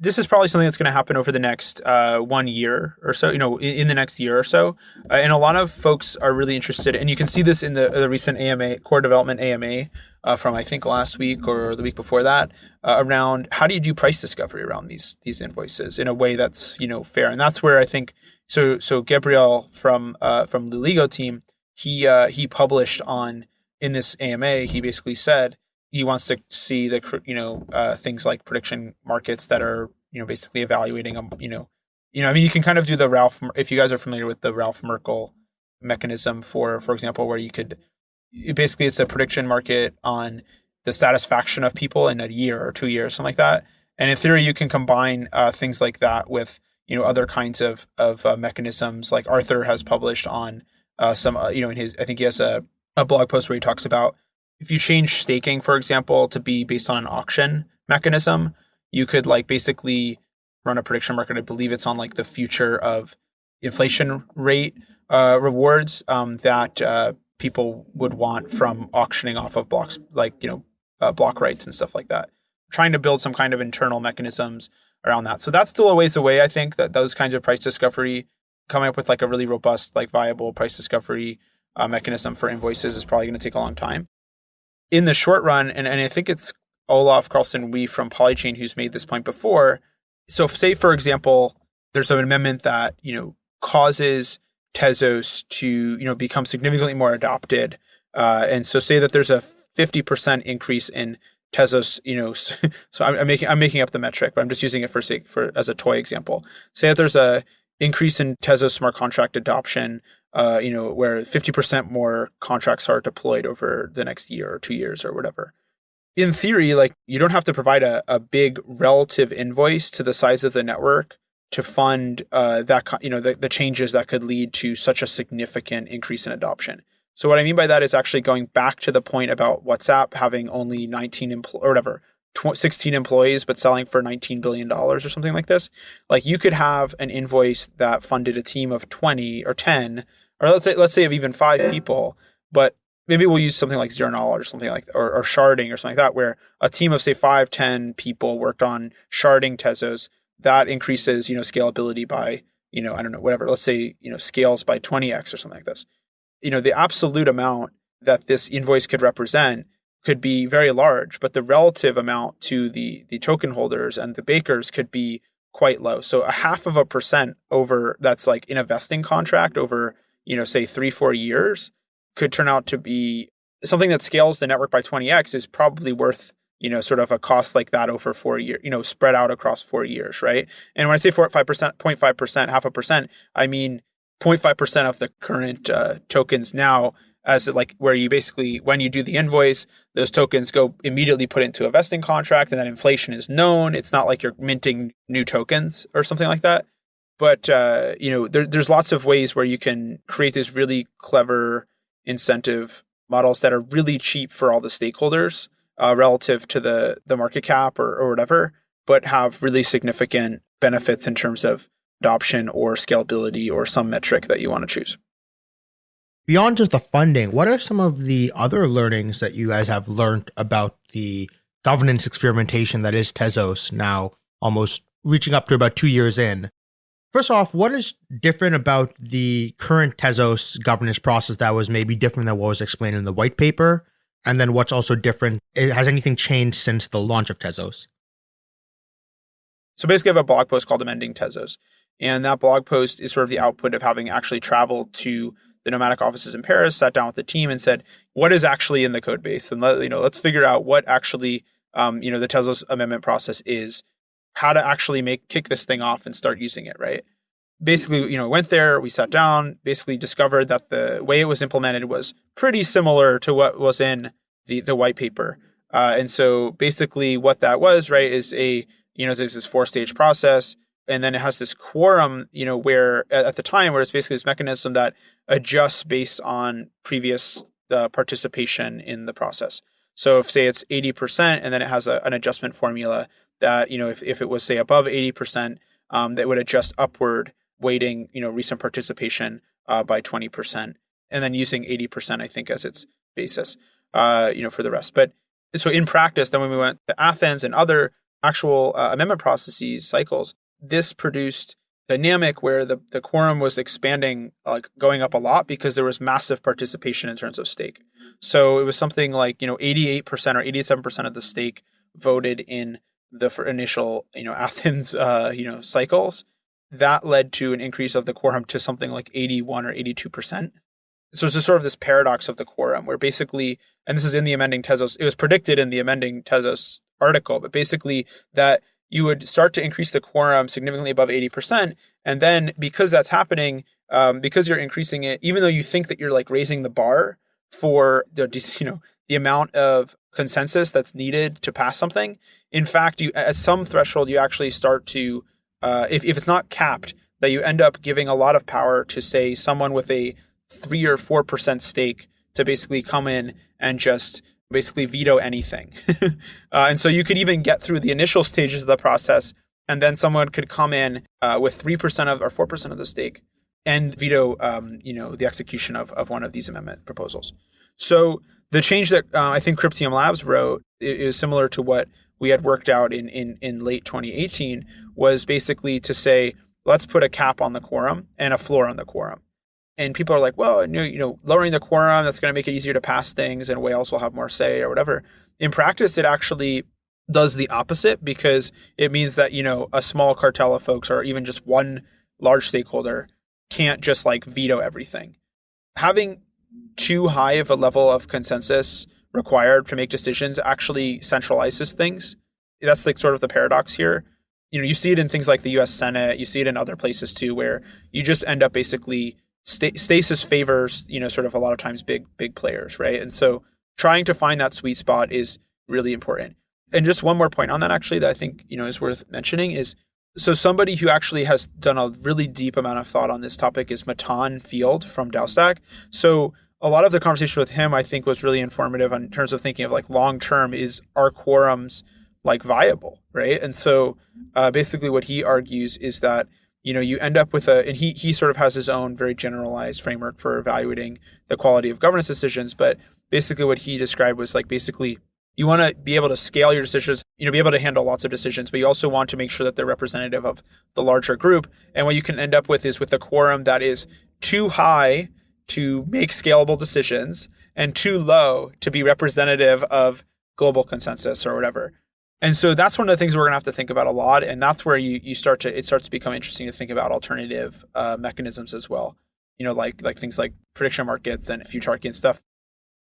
This is probably something that's going to happen over the next uh, one year or so. You know, in, in the next year or so, uh, and a lot of folks are really interested. And you can see this in the, the recent AMA core development AMA uh, from I think last week or the week before that uh, around how do you do price discovery around these these invoices in a way that's you know fair, and that's where I think so. So Gabriel from uh, from the Ligo team he uh, he published on in this AMA he basically said he wants to see the you know uh, things like prediction markets that are you know basically evaluating them you know you know I mean you can kind of do the Ralph if you guys are familiar with the Ralph Merkle mechanism for for example where you could basically it's a prediction market on the satisfaction of people in a year or two years, something like that. And in theory, you can combine uh, things like that with you know other kinds of of uh, mechanisms. Like Arthur has published on uh, some, uh, you know, in his I think he has a a blog post where he talks about if you change staking, for example, to be based on an auction mechanism, you could like basically run a prediction market. I believe it's on like the future of inflation rate uh, rewards um, that uh, people would want from auctioning off of blocks, like you know, uh, block rights and stuff like that. Trying to build some kind of internal mechanisms around that. So that's still a ways away. I think that those kinds of price discovery, coming up with like a really robust, like viable price discovery uh, mechanism for invoices is probably going to take a long time. In the short run, and, and I think it's Olaf Carlson Wee from Polychain who's made this point before. So, say for example, there's an amendment that you know causes Tezos to you know become significantly more adopted, uh, and so say that there's a 50% increase in Tezos, you know, so I'm, I'm, making I'm making up the metric, but I'm just using it for sake for as a toy example. Say that there's a increase in Tezos smart contract adoption, uh, you know, where 50% more contracts are deployed over the next year or two years or whatever in theory, like you don't have to provide a, a big relative invoice to the size of the network to fund uh, that you know the, the changes that could lead to such a significant increase in adoption. So what I mean by that is actually going back to the point about WhatsApp having only 19 empl- or whatever 16 employees but selling for 19 billion dollars or something like this. Like you could have an invoice that funded a team of 20 or 10 or let's say let's say of even 5 people, but maybe we'll use something like zero knowledge or something like or, or sharding or something like that where a team of say five ten people worked on sharding tezos that increases you know scalability by you know i don't know whatever let's say you know scales by 20x or something like this. You know the absolute amount that this invoice could represent could be very large but the relative amount to the the token holders and the bakers could be quite low. So a half of a percent over that's like in a vesting contract over you know say three four years could turn out to be something that scales the network by 20x is probably worth you know sort of a cost like that over four years you know spread out across four years right? And when i say 4 5% 0.5% half a percent i mean 0.5% of the current uh, tokens now as like where you basically when you do the invoice those tokens go immediately put into a vesting contract and that inflation is known. It's not like you're minting new tokens or something like that. But uh, you know there, there's lots of ways where you can create these really clever incentive models that are really cheap for all the stakeholders uh, relative to the the market cap or, or whatever, but have really significant benefits in terms of adoption or scalability or some metric that you want to choose. Beyond just the funding, what are some of the other learnings that you guys have learned about the governance experimentation that is Tezos now, almost reaching up to about two years in? First off, what is different about the current Tezos governance process that was maybe different than what was explained in the white paper? And then what's also different? Has anything changed since the launch of Tezos? So basically, I have a blog post called Amending Tezos. And that blog post is sort of the output of having actually traveled to the nomadic offices in Paris, sat down with the team and said, what is actually in the code base? And let, you know, let's figure out what actually um, you know, the Tezos amendment process is how to actually make kick this thing off and start using it, right? Basically, you know, went there, we sat down, basically discovered that the way it was implemented was pretty similar to what was in the the white paper. Uh, and so basically what that was, right, is a, you know, there's this four stage process and then it has this quorum, you know, where at the time where it's basically this mechanism that adjusts based on previous uh, participation in the process. So if say it's 80% and then it has a, an adjustment formula that you know if, if it was say above 80% um, that would adjust upward weighting you know recent participation uh, by 20% and then using 80% i think as its basis uh, you know for the rest. But so in practice then when we went to athens and other actual uh, amendment processes cycles this produced dynamic where the, the quorum was expanding like going up a lot because there was massive participation in terms of stake. So it was something like you know 88% or 87% of the stake voted in the initial, you know, Athens, uh, you know, cycles, that led to an increase of the quorum to something like 81 or 82 percent. So it's just sort of this paradox of the quorum, where basically, and this is in the amending Tezos, it was predicted in the amending Tezos article, but basically that you would start to increase the quorum significantly above 80%. And then because that's happening, um, because you're increasing it, even though you think that you're like raising the bar for the, you know, the amount of consensus that's needed to pass something. In fact, you at some threshold you actually start to uh, if if it's not capped, that you end up giving a lot of power to say someone with a three or four percent stake to basically come in and just basically veto anything. uh, and so you could even get through the initial stages of the process, and then someone could come in uh, with three percent of or four percent of the stake and veto, um, you know, the execution of of one of these amendment proposals. So the change that uh, I think Cryptium Labs wrote is similar to what we had worked out in, in, in late 2018 was basically to say, let's put a cap on the quorum and a floor on the quorum. And people are like, well, you know, lowering the quorum, that's going to make it easier to pass things and whales will have more say or whatever. In practice, it actually does the opposite because it means that, you know, a small cartel of folks or even just one large stakeholder can't just like veto everything. Having too high of a level of consensus required to make decisions actually centralizes things. That's like sort of the paradox here. You know, you see it in things like the U.S. Senate. You see it in other places too, where you just end up basically st- stasis favors you know sort of a lot of times big big players, right? And so trying to find that sweet spot is really important. And just one more point on that actually that I think you know is worth mentioning is so somebody who actually has done a really deep amount of thought on this topic is Matan Field from DAOstack. So a lot of the conversation with him, I think, was really informative in terms of thinking of like long term is our quorums like viable, right? And so uh, basically, what he argues is that you know you end up with a, and he he sort of has his own very generalized framework for evaluating the quality of governance decisions, but basically what he described was like basically you want to be able to scale your decisions you know be able to handle lots of decisions but you also want to make sure that they're representative of the larger group and what you can end up with is with a quorum that is too high to make scalable decisions and too low to be representative of global consensus or whatever. And so that's one of the things we're going to have to think about a lot. And that's where you, you start to, it starts to become interesting to think about alternative uh, mechanisms as well. You know, like, like things like prediction markets and futarchy and stuff,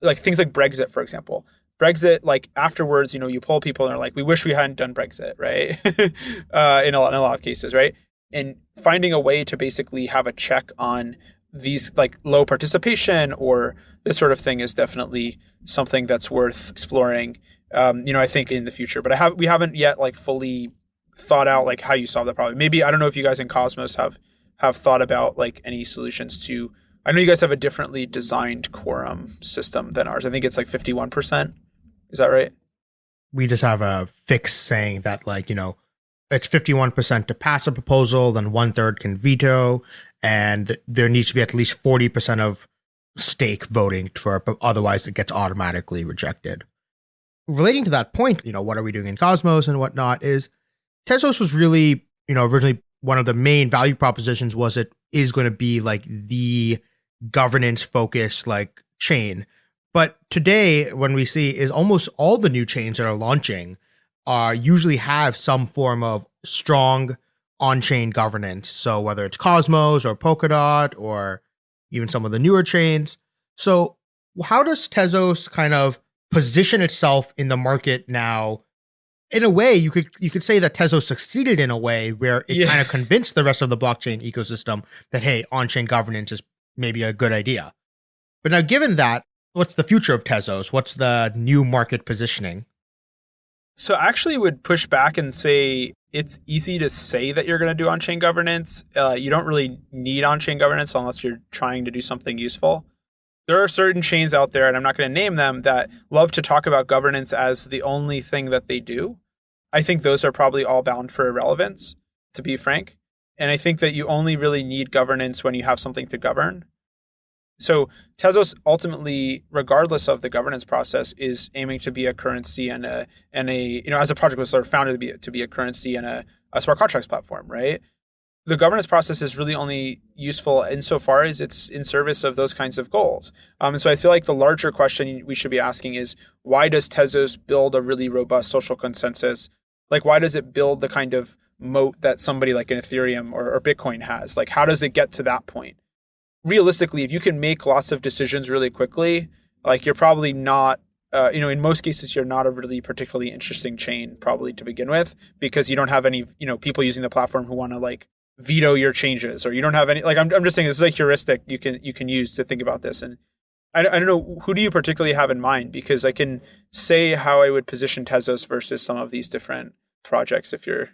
like things like Brexit, for example. Brexit, like afterwards, you know, you poll people and they're like, we wish we hadn't done Brexit, right? uh, in, a lot, in a lot of cases, right? And finding a way to basically have a check on these like low participation or this sort of thing is definitely something that's worth exploring. Um, you know, I think in the future, but I have we haven't yet like fully thought out like how you solve that problem. Maybe I don't know if you guys in Cosmos have have thought about like any solutions to. I know you guys have a differently designed quorum system than ours. I think it's like fifty one percent. Is that right? We just have a fix saying that like you know it's 51% to pass a proposal, then one third can veto, and there needs to be at least 40% of stake voting for it, otherwise it gets automatically rejected. Relating to that point, you know, what are we doing in Cosmos and whatnot is Tezos was really, you know, originally one of the main value propositions was it is going to be like the governance focused like chain. But today, when we see is almost all the new chains that are launching are usually have some form of strong on-chain governance. So whether it's Cosmos or Polkadot or even some of the newer chains. So how does Tezos kind of position itself in the market now? In a way, you could you could say that Tezos succeeded in a way where it yeah. kind of convinced the rest of the blockchain ecosystem that hey, on-chain governance is maybe a good idea. But now, given that, what's the future of Tezos? What's the new market positioning? So I actually would push back and say it's easy to say that you're going to do on-chain governance. Uh, you don't really need on-chain governance unless you're trying to do something useful. There are certain chains out there, and I'm not going to name them, that love to talk about governance as the only thing that they do. I think those are probably all bound for irrelevance, to be frank. And I think that you only really need governance when you have something to govern. So Tezos ultimately, regardless of the governance process, is aiming to be a currency and a and a you know as a project was sort of founded to be to be a currency and a, a smart contracts platform, right? The governance process is really only useful insofar as it's in service of those kinds of goals. Um, and so I feel like the larger question we should be asking is why does Tezos build a really robust social consensus? Like why does it build the kind of moat that somebody like an Ethereum or, or Bitcoin has? Like how does it get to that point? Realistically, if you can make lots of decisions really quickly, like you're probably not, uh, you know, in most cases, you're not a really particularly interesting chain probably to begin with because you don't have any, you know, people using the platform who want to like veto your changes or you don't have any, like, I'm, I'm just saying this is a heuristic you can, you can use to think about this. And I, I don't know who do you particularly have in mind because I can say how I would position Tezos versus some of these different projects if you're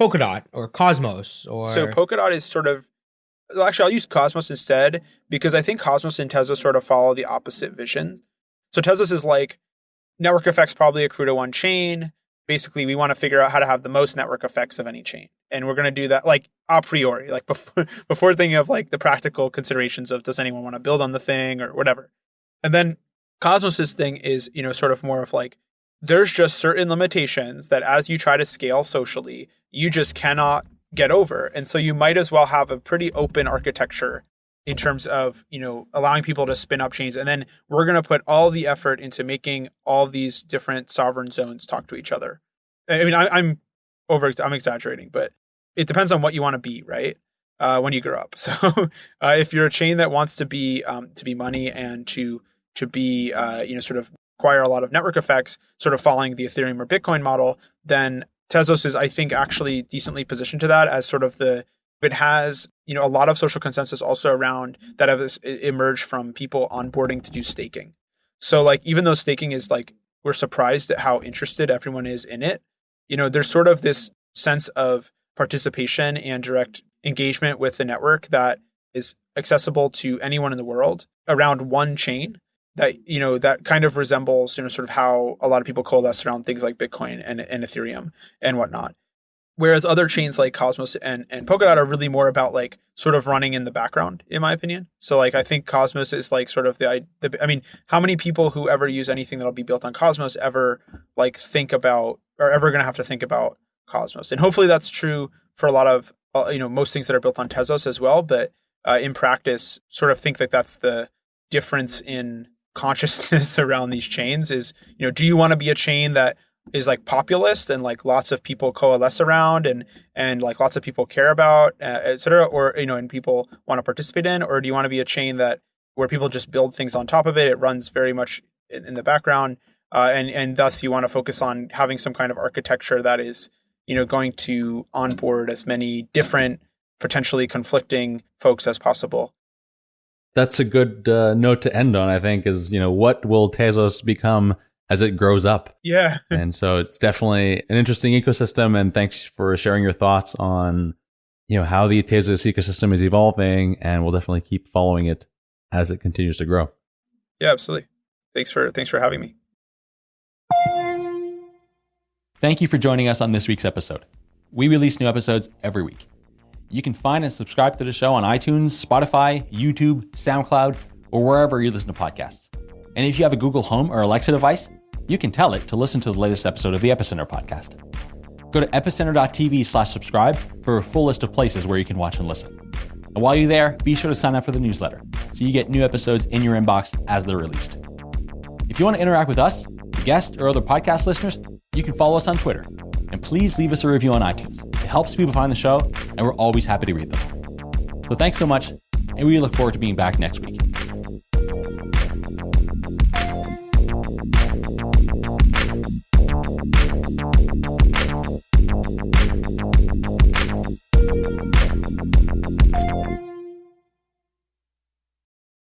Polkadot or Cosmos or so Polkadot is sort of well, actually I'll use Cosmos instead because I think Cosmos and Tezos sort of follow the opposite vision. So Tezos is like network effects probably accrue to one chain. Basically, we want to figure out how to have the most network effects of any chain. And we're going to do that like a priori, like before before thinking of like the practical considerations of does anyone want to build on the thing or whatever. And then Cosmos's thing is, you know, sort of more of like there's just certain limitations that as you try to scale socially, you just cannot get over. And so you might as well have a pretty open architecture in terms of, you know, allowing people to spin up chains. And then we're going to put all the effort into making all these different sovereign zones talk to each other. I mean, I, am over, I'm exaggerating, but it depends on what you want to be, right? Uh, when you grow up. So uh, if you're a chain that wants to be, um, to be money and to, to be, uh, you know, sort of acquire a lot of network effects, sort of following the Ethereum or Bitcoin model, then Tezos is, I think, actually decently positioned to that as sort of the it has you know a lot of social consensus also around that have emerged from people onboarding to do staking. So like even though staking is like we're surprised at how interested everyone is in it, you know there's sort of this sense of participation and direct engagement with the network that is accessible to anyone in the world around one chain that you know that kind of resembles you know sort of how a lot of people coalesce around things like Bitcoin and, and Ethereum and whatnot. Whereas other chains like Cosmos and, and Polkadot are really more about like sort of running in the background, in my opinion. So like I think Cosmos is like sort of the, the I mean, how many people who ever use anything that'll be built on Cosmos ever like think about or ever going to have to think about Cosmos? And hopefully that's true for a lot of uh, you know most things that are built on Tezos as well. But uh, in practice, sort of think that that's the difference in consciousness around these chains is you know do you want to be a chain that is like populist and like lots of people coalesce around and and like lots of people care about uh, or you know and people want to participate in? Or do you want to be a chain that where people just build things on top of it it runs very much in, in the background uh, and and thus you want to focus on having some kind of architecture that is you know going to onboard as many different potentially conflicting folks as possible that's a good uh, note to end on. I think is you know what will Tezos become as it grows up. Yeah, and so it's definitely an interesting ecosystem. And thanks for sharing your thoughts on you know how the Tezos ecosystem is evolving, and we'll definitely keep following it as it continues to grow. Yeah, absolutely. Thanks for thanks for having me. Thank you for joining us on this week's episode. We release new episodes every week. You can find and subscribe to the show on iTunes, Spotify, YouTube, SoundCloud, or wherever you listen to podcasts. And if you have a Google Home or Alexa device, you can tell it to listen to the latest episode of the Epicenter podcast. Go to epicenter.tv slash subscribe for a full list of places where you can watch and listen. And while you're there, be sure to sign up for the newsletter so you get new episodes in your inbox as they're released. If you want to interact with us, guests, or other podcast listeners, you can follow us on Twitter and please leave us a review on iTunes. It helps people find the show, and we're always happy to read them. So thanks so much, and we look forward to being back next week.